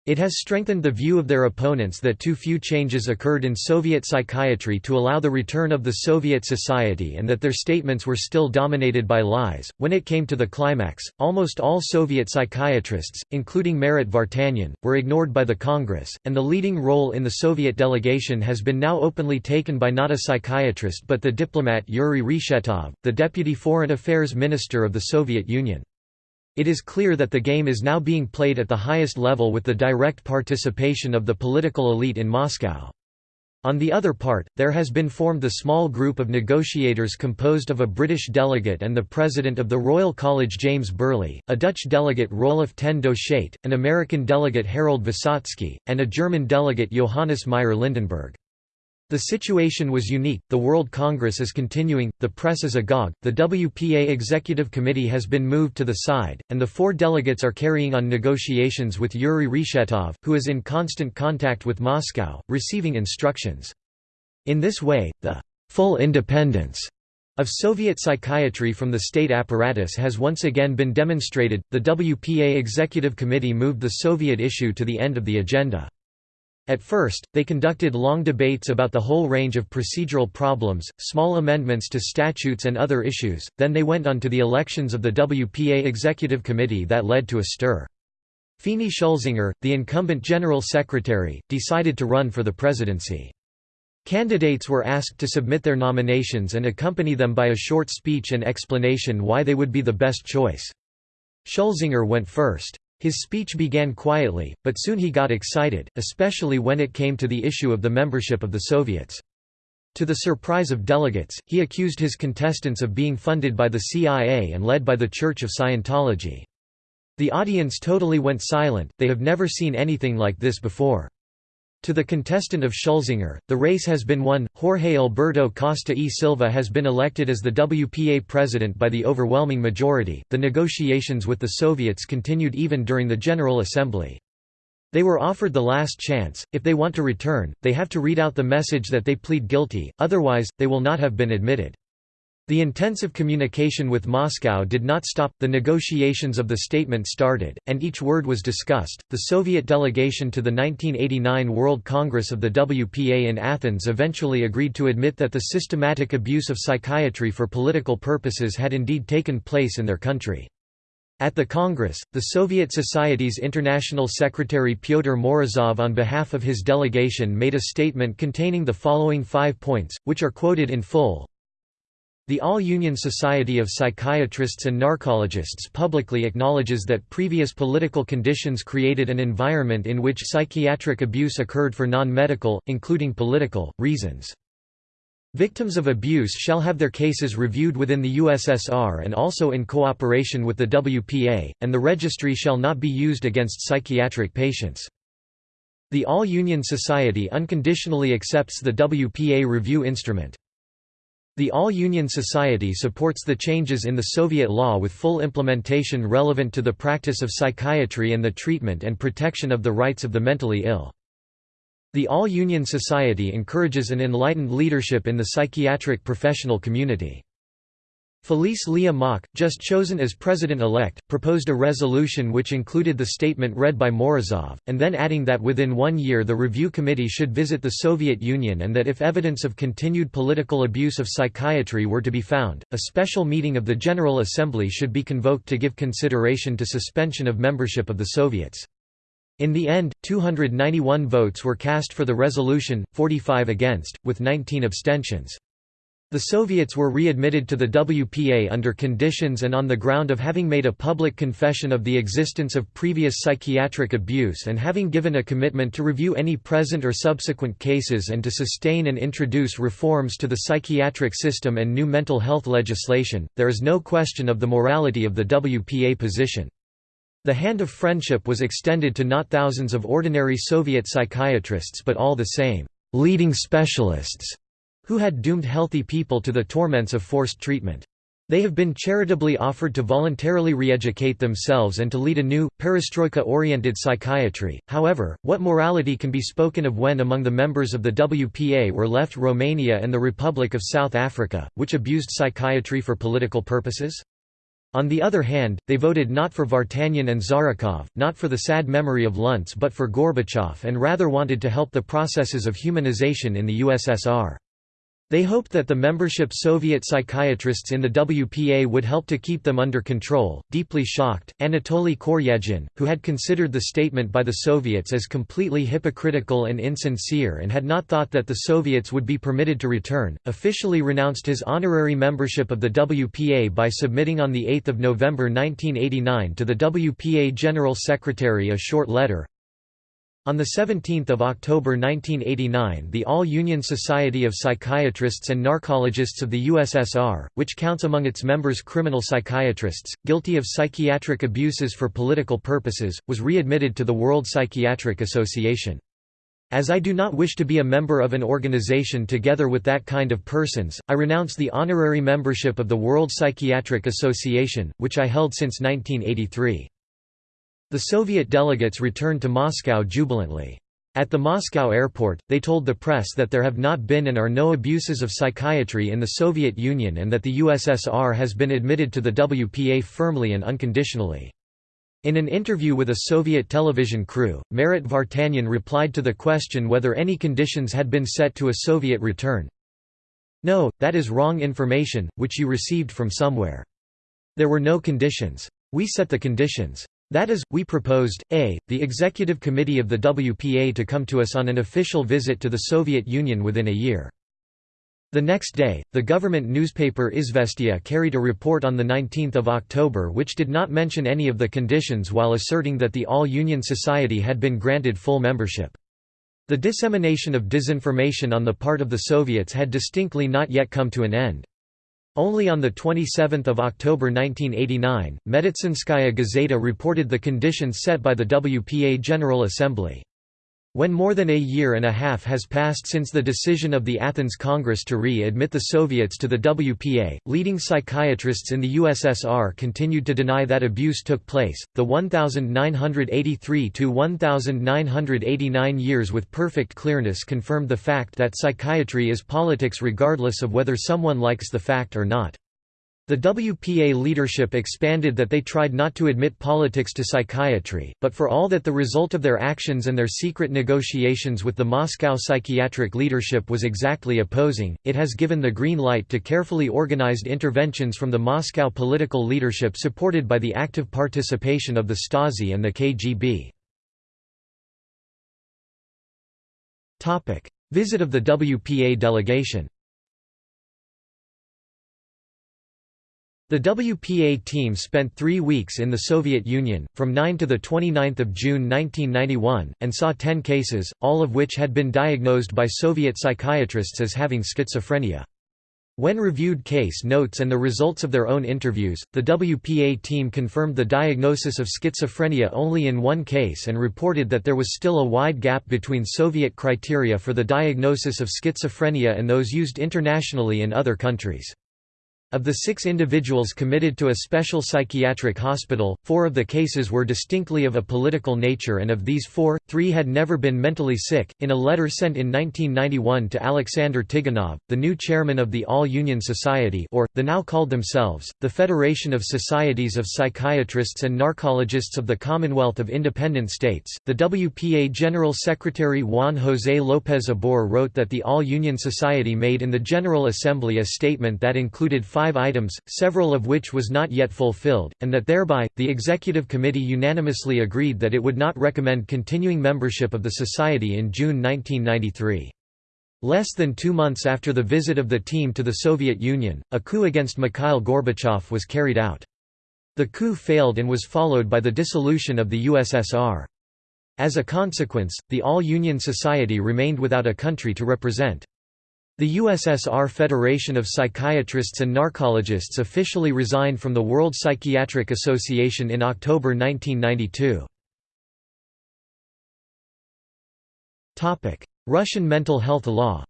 A: It has strengthened the view of their opponents that too few changes occurred in Soviet psychiatry to allow the return of the Soviet society and that their statements were still dominated by lies. When it came to the climax, almost all Soviet psychiatrists, including Marat Vartanian, were ignored by the Congress, and the leading role in the Soviet delegation has been now openly taken by not a psychiatrist but the diplomat Yuri Reshetov, the deputy foreign affairs minister of the Soviet Union. It is clear that the game is now being played at the highest level with the direct participation of the political elite in Moscow. On the other part, there has been formed the small group of negotiators composed of a British delegate and the president of the Royal College James Birley, a Dutch delegate Roelof ten Doesschate, an American delegate Harold Visotsky, and a German delegate Johannes Meyer Lindenberg. The situation was unique, the World Congress is continuing, the press is agog, the WPA Executive Committee has been moved to the side, and the four delegates are carrying on negotiations with Yuri Reshetov, who is in constant contact with Moscow, receiving instructions. In this way, the full independence of Soviet psychiatry from the state apparatus has once again been demonstrated. The WPA Executive Committee moved the Soviet issue to the end of the agenda. At first, they conducted long debates about the whole range of procedural problems, small amendments to statutes and other issues, then they went on to the elections of the WPA Executive Committee that led to a stir. Fini Schulsinger, the incumbent general secretary, decided to run for the presidency. Candidates were asked to submit their nominations and accompany them by a short speech and explanation why they would be the best choice. Schulsinger went first. His speech began quietly, but soon he got excited, especially when it came to the issue of the membership of the Soviets. To the surprise of delegates, he accused his contestants of being funded by the CIA and led by the Church of Scientology. The audience totally went silent, they have never seen anything like this before. To the contestant of Schulsinger, the race has been won. Jorge Alberto Costa e Silva has been elected as the WPA president by the overwhelming majority. The negotiations with the Soviets continued even during the General Assembly. They were offered the last chance, if they want to return, they have to read out the message that they plead guilty, otherwise, they will not have been admitted. The intensive communication with Moscow did not stop, the negotiations of the statement started, and each word was discussed. The Soviet delegation to the 1989 World Congress of the WPA in Athens eventually agreed to admit that the systematic abuse of psychiatry for political purposes had indeed taken place in their country. At the Congress, the Soviet Society's International Secretary Pyotr Morozov on behalf of his delegation made a statement containing the following five points, which are quoted in full, the All-Union Society of Psychiatrists and Narcologists publicly acknowledges that previous political conditions created an environment in which psychiatric abuse occurred for non-medical, including political, reasons. Victims of abuse shall have their cases reviewed within the USSR and also in cooperation with the WPA, and the registry shall not be used against psychiatric patients. The All-Union Society unconditionally accepts the WPA review instrument. The All-Union Society supports the changes in the Soviet law with full implementation relevant to the practice of psychiatry and the treatment and protection of the rights of the mentally ill. The All-Union Society encourages an enlightened leadership in the psychiatric professional community. Felice Lieh Mak, just chosen as president-elect, proposed a resolution which included the statement read by Morozov, and then adding that within one year the review committee should visit the Soviet Union and that if evidence of continued political abuse of psychiatry were to be found, a special meeting of the General Assembly should be convoked to give consideration to suspension of membership of the Soviets. In the end, 291 votes were cast for the resolution, 45 against, with 19 abstentions. The Soviets were readmitted to the WPA under conditions and on the ground of having made a public confession of the existence of previous psychiatric abuse and having given a commitment to review any present or subsequent cases and to sustain and introduce reforms to the psychiatric system and new mental health legislation. There is no question of the morality of the WPA position. The hand of friendship was extended to not thousands of ordinary Soviet psychiatrists but all the same leading specialists who had doomed healthy people to the torments of forced treatment. They have been charitably offered to voluntarily re-educate themselves and to lead a new, perestroika-oriented psychiatry. However, what morality can be spoken of when among the members of the WPA were left Romania and the Republic of South Africa, which abused psychiatry for political purposes? On the other hand, they voted not for Vartanian and Zharikov, not for the sad memory of Lunts but for Gorbachev and rather wanted to help the processes of humanization in the USSR. They hoped that the membership Soviet psychiatrists in the WPA would help to keep them under control. Deeply shocked, Anatoly Koryagin, who had considered the statement by the Soviets as completely hypocritical and insincere and had not thought that the Soviets would be permitted to return, officially renounced his honorary membership of the WPA by submitting on 8 November 1989 to the WPA General Secretary a short letter, on 17 October 1989 the All-Union Society of Psychiatrists and Narcologists of the USSR, which counts among its members criminal psychiatrists, guilty of psychiatric abuses for political purposes, was readmitted to the World Psychiatric Association. As I do not wish to be a member of an organization together with that kind of persons, I renounce the honorary membership of the World Psychiatric Association, which I held since 1983. The Soviet delegates returned to Moscow jubilantly. At the Moscow airport, they told the press that there have not been and are no abuses of psychiatry in the Soviet Union and that the USSR has been admitted to the WPA firmly and unconditionally. In an interview with a Soviet television crew, Marat Vartanian replied to the question whether any conditions had been set to a Soviet return. No, that is wrong information, which you received from somewhere. There were no conditions. We set the conditions. That is, we proposed, a, the executive committee of the WPA to come to us on an official visit to the Soviet Union within a year. The next day, the government newspaper Izvestia carried a report on 19 October which did not mention any of the conditions while asserting that the All-Union Society had been granted full membership. The dissemination of disinformation on the part of the Soviets had distinctly not yet come to an end. Only on 27 October 1989, Meditsinskaya Gazeta reported the conditions set by the WPA General Assembly. When more than a year and a half has passed since the decision of the Athens Congress to re-admit the Soviets to the WPA, leading psychiatrists in the USSR continued to deny that abuse took place. The 1983 to 1989 years with perfect clearness confirmed the fact that psychiatry is politics regardless of whether someone likes the fact or not. The WPA leadership expanded that they tried not to admit politics to psychiatry, but for all that the result of their actions and their secret negotiations with the Moscow psychiatric leadership was exactly opposing, it has given the green light to carefully organized interventions from the Moscow political leadership supported by the active participation of the Stasi and the KGB. Visit of the WPA delegation The WPA team spent three weeks in the Soviet Union, from 9 to 29 June 1991, and saw 10 cases, all of which had been diagnosed by Soviet psychiatrists as having schizophrenia. When reviewed case notes and the results of their own interviews, the WPA team confirmed the diagnosis of schizophrenia only in one case and reported that there was still a wide gap between Soviet criteria for the diagnosis of schizophrenia and those used internationally in other countries. Of the six individuals committed to a special psychiatric hospital, four of the cases were distinctly of a political nature and of these four, three had never been mentally sick. In a letter sent in 1991 to Alexander Tiganov, the new chairman of the All-Union Society or, the now called themselves, the Federation of Societies of Psychiatrists and Narcologists of the Commonwealth of Independent States, the WPA General Secretary Juan José López Ibor wrote that the All-Union Society made in the General Assembly a statement that included five five items, several of which was not yet fulfilled, and that thereby, the Executive Committee unanimously agreed that it would not recommend continuing membership of the Society in June 1993. Less than two months after the visit of the team to the Soviet Union, a coup against Mikhail Gorbachev was carried out. The coup failed and was followed by the dissolution of the USSR. As a consequence, the All-Union Society remained without a country to represent. The USSR Federation of Psychiatrists and Narcologists officially resigned from the World Psychiatric Association in October 1992. Russian mental health law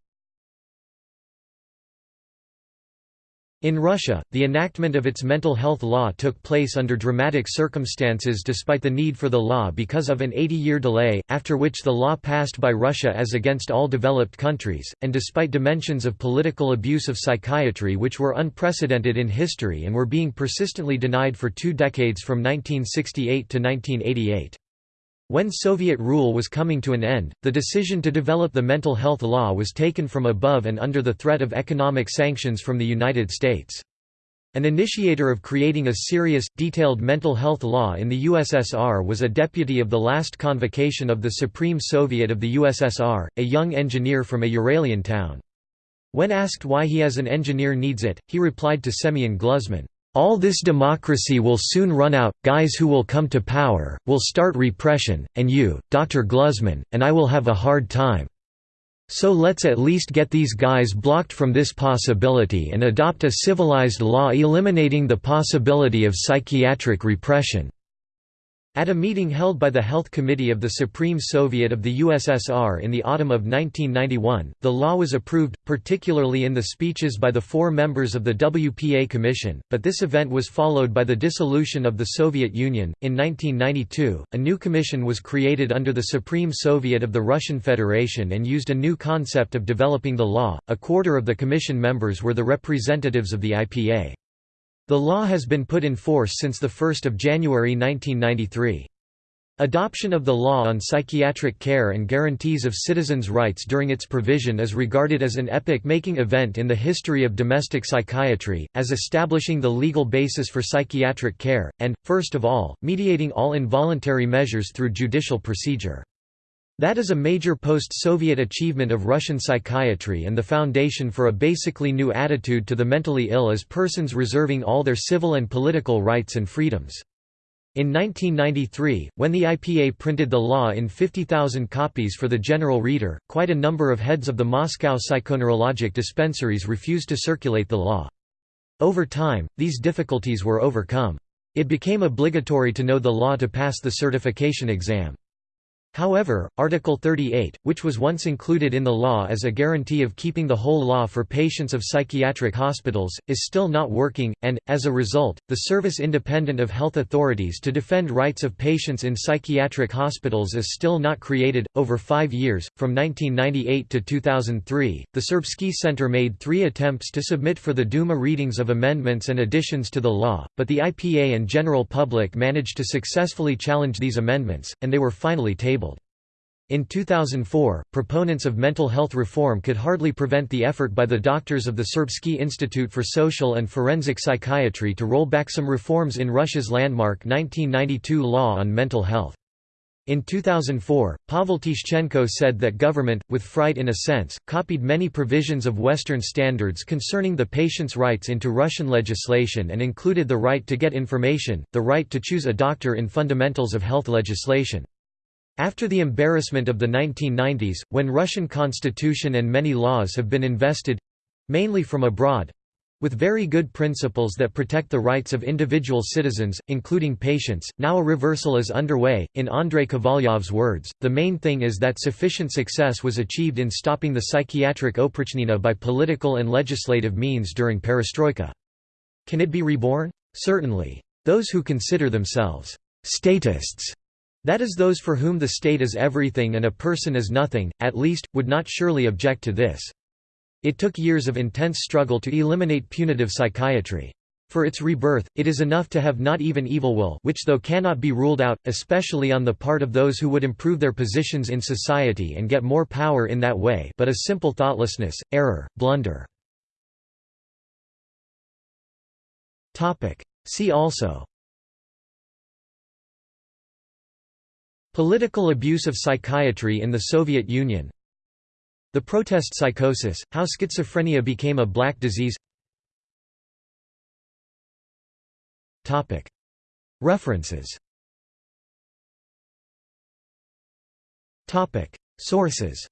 A: In Russia, the enactment of its mental health law took place under dramatic circumstances despite the need for the law because of an 80-year delay, after which the law passed by Russia as against all developed countries, and despite dimensions of political abuse of psychiatry which were unprecedented in history and were being persistently denied for two decades from 1968 to 1988. When Soviet rule was coming to an end, the decision to develop the mental health law was taken from above and under the threat of economic sanctions from the United States. An initiator of creating a serious, detailed mental health law in the USSR was a deputy of the last convocation of the Supreme Soviet of the USSR, a young engineer from a Uralian town. When asked why he as an engineer needs it, he replied to Semyon Gluzman, all this democracy will soon run out, guys who will come to power, will start repression, and you, Dr. Gluzman, and I will have a hard time. So let's at least get these guys blocked from this possibility and adopt a civilized law eliminating the possibility of psychiatric repression. At a meeting held by the Health Committee of the Supreme Soviet of the USSR in the autumn of 1991, the law was approved, particularly in the speeches by the four members of the WPA Commission, but this event was followed by the dissolution of the Soviet Union. In 1992, a new commission was created under the Supreme Soviet of the Russian Federation and used a new concept of developing the law. A quarter of the commission members were the representatives of the IPA. The law has been put in force since 1 January 1993. Adoption of the law on psychiatric care and guarantees of citizens' rights during its provision is regarded as an epoch-making event in the history of domestic psychiatry, as establishing the legal basis for psychiatric care, and, first of all, mediating all involuntary measures through judicial procedure. That is a major post-Soviet achievement of Russian psychiatry and the foundation for a basically new attitude to the mentally ill as persons reserving all their civil and political rights and freedoms. In 1993, when the IPA printed the law in 50,000 copies for the general reader, quite a number of heads of the Moscow psychoneurologic dispensaries refused to circulate the law. Over time, these difficulties were overcome. It became obligatory to know the law to pass the certification exam. However, Article 38, which was once included in the law as a guarantee of keeping the whole law for patients of psychiatric hospitals, is still not working, and, as a result, the Service Independent of Health Authorities to defend rights of patients in psychiatric hospitals is still not created. Over five years, from 1998 to 2003, the Serbsky Center made three attempts to submit for the Duma readings of amendments and additions to the law, but the IPA and general public managed to successfully challenge these amendments, and they were finally tabled. In 2004, proponents of mental health reform could hardly prevent the effort by the doctors of the Serbsky Institute for Social and Forensic Psychiatry to roll back some reforms in Russia's landmark 1992 law on mental health. In 2004, Pavel Tishchenko said that government, with fright in a sense, copied many provisions of Western standards concerning the patient's rights into Russian legislation and included the right to get information, the right to choose a doctor in fundamentals of health legislation. After the embarrassment of the 1990s, when Russian constitution and many laws have been invested—mainly from abroad—with very good principles that protect the rights of individual citizens, including patients, now a reversal is underway. In Andrei Kovalyov's words, the main thing is that sufficient success was achieved in stopping the psychiatric oprichnina by political and legislative means during perestroika. Can it be reborn? Certainly. Those who consider themselves statists that is those for whom the state is everything and a person is nothing, at least, would not surely object to this. It took years of intense struggle to eliminate punitive psychiatry. For its rebirth, it is enough to have not even evil will which though cannot be ruled out, especially on the part of those who would improve their positions in society and get more power in that way but a simple thoughtlessness, error, blunder. See also Political abuse of psychiatry in the Soviet Union. The protest psychosis, how schizophrenia became a black disease. References. Sources.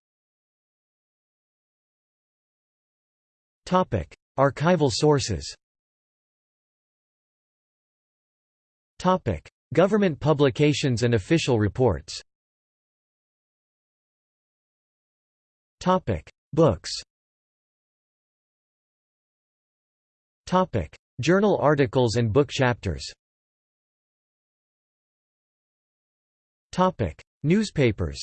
A: Archival sources Government publications and official reports. Books. Topic Journal articles and book chapters. Newspapers.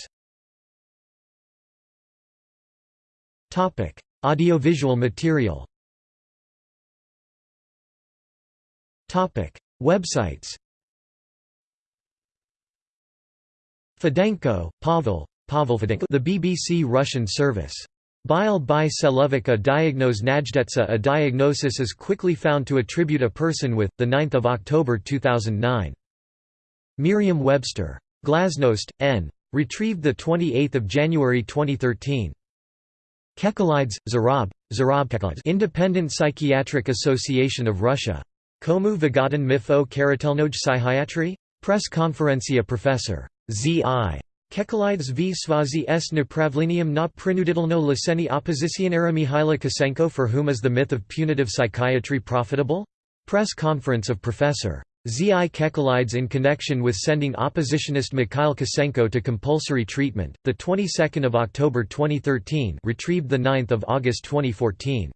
A: Topic Audiovisual material. Topic Websites Fedenko, Pavel, Pavel Fedenko the BBC Russian service. Bile by Selovica diagnose Najdetsa A diagnosis is quickly found to attribute a person with, 9 October 2009. Merriam-Webster. Glasnost, N. Retrieved 28 January 2013. Kekelidze, Zurab, Zurab Kekelidze Independent Psychiatric Association of Russia. Komu Vigatin Mifo Karatelnoj Psychiatry? Press Conferencia Professor. Z.I. Kekelidze v Svazi s Napravlenium na prinuditelno liseni oppositionera Mihaila Kosenko for whom is the myth of punitive psychiatry profitable? Press conference of Professor. Z.I. Kekalides in connection with sending oppositionist Mikhail Kosenko to compulsory treatment, the 22nd of October 2013, retrieved the 9th of August 2014.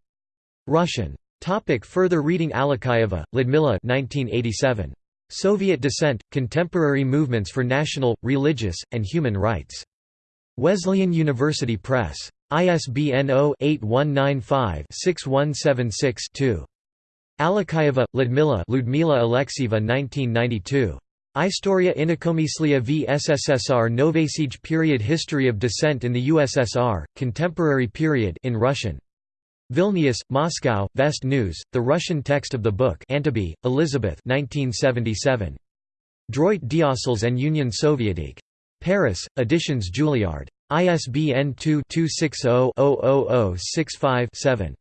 A: Russian. Topic further reading Alexeyeva, Lyudmila 1987. Soviet Dissent, Contemporary Movements for National, Religious, and Human Rights. Wesleyan University Press. ISBN 0-8195-6176-2. Alexeyeva, Ludmila Ludmila Alexieva 1992. Istoria Inakomyslia v SSSR Novasiege Period History of Dissent in the USSR, Contemporary Period in Russian. Vilnius, Moscow, Vest News, the Russian text of the book Anteby, Elizabeth 1977. Droit d'Ossels and Union soviétique. Paris, Editions Julliard. ISBN 2-260-00065-7.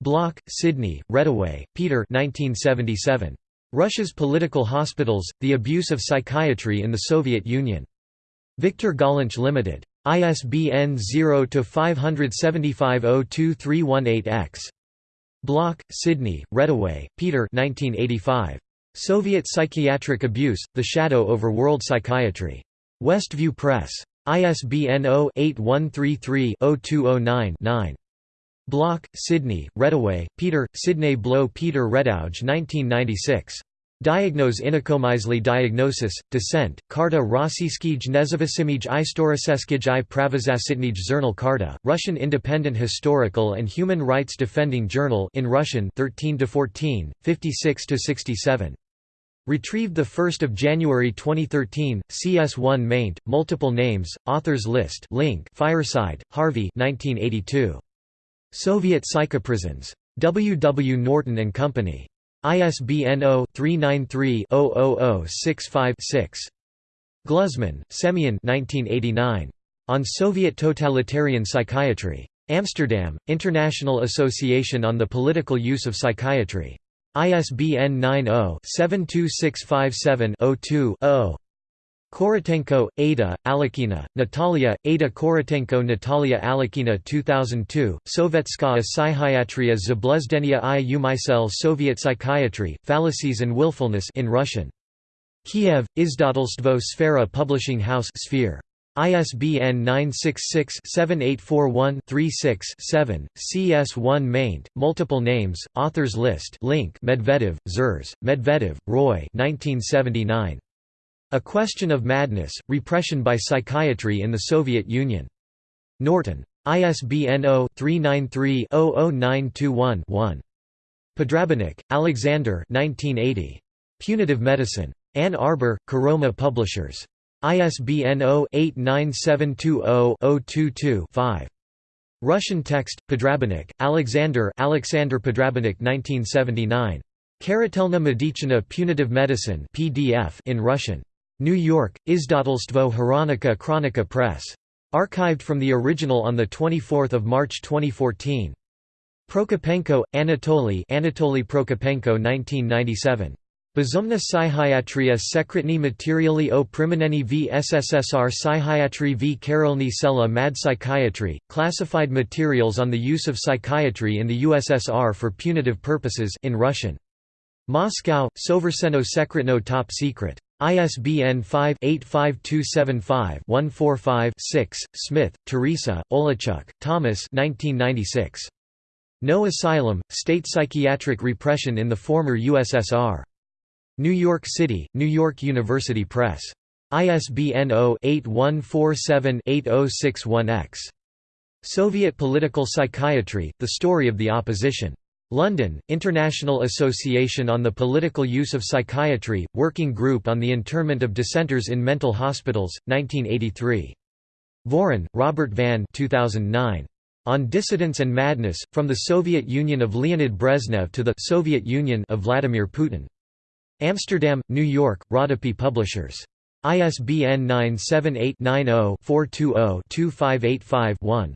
A: Bloch, Sidney, Reddaway, Peter 1977. Russia's Political Hospitals, The Abuse of Psychiatry in the Soviet Union. Victor Gollancz Limited. ISBN 0-575-02318-X. Bloch, Sidney, Reddaway, Peter 1985. Soviet Psychiatric Abuse, The Shadow over World Psychiatry. Westview Press. ISBN 0-8133-0209-9. Bloch, Sidney, Reddaway, Peter, Sidney Blow Peter Redouge 1996. Diagnose inakomizli diagnosis, dissent, Karta Rossiyskij nezavisimij istoriceskij i pravazasitnij zhurnal Karta, Russian Independent Historical and Human Rights Defending Journal in Russian 13 to 14, 56 to 67. Retrieved 1 January 2013, CS1 maint, multiple names, authors list link Fireside, Harvey 1982. Soviet Psychoprisons. W. W. Norton and Company. ISBN 0-393-00065-6. Gluzman, Semyon 1989. On Soviet Totalitarian Psychiatry. Amsterdam, International Association on the Political Use of Psychiatry. ISBN 90-72657-02-0. Korotenko, Ada, Alekina, Natalia, Ada Korotenko Natalia Alekina 2002, Sovetskaya Psychiatria Zabluzdenia i Umysel Soviet Psychiatry, Fallacies and Willfulness in Russian. Kiev, Izdatelstvo Sfera Publishing House Sphere. ISBN 966-7841-36-7, CS1 maint, multiple names, authors list link Medvedev, Zhores, Medvedev, Roy 1979. A Question of Madness, Repression by Psychiatry in the Soviet Union. Norton. ISBN 0-393-00921-1. Podrabinek, Alexander Punitive Medicine. Ann Arbor, Karoma Publishers. ISBN 0-89720-022-5. Russian text, Podrabinek, Alexander Alexander Podrabinek 1979. Karatelna Medichina Punitive Medicine PDF in Russian. New York, Izdatelstvo Hronika Chronika Press. Archived from the original on 24 March 2014. Prokopenko, Anatoly Anatoly Prokopenko 1997. Bezumna Psychiatria Sekretny Materiali o Primeneni v SSSR Psychiatry v Karolny Sela Mad Psychiatry, Classified Materials on the Use of Psychiatry in the USSR for Punitive Purposes in Russian. Moscow, Soverseno Sekretno Top Secret. ISBN 5-85275-145-6, Smith, Teresa, Olachuk, Thomas 1996. No Asylum, State Psychiatric Repression in the Former USSR. New York City, New York University Press. ISBN 0-8147-8061-X. Soviet Political Psychiatry, The Story of the Opposition. London, International Association on the Political Use of Psychiatry, Working Group on the Internment of Dissenters in Mental Hospitals, 1983. Voren, Robert van 2009. On Dissidence and Madness, From the Soviet Union of Leonid Brezhnev to the Soviet Union of Vladimir Putin. Amsterdam, New York, Rodopi Publishers. ISBN 978 90 420 2585 1.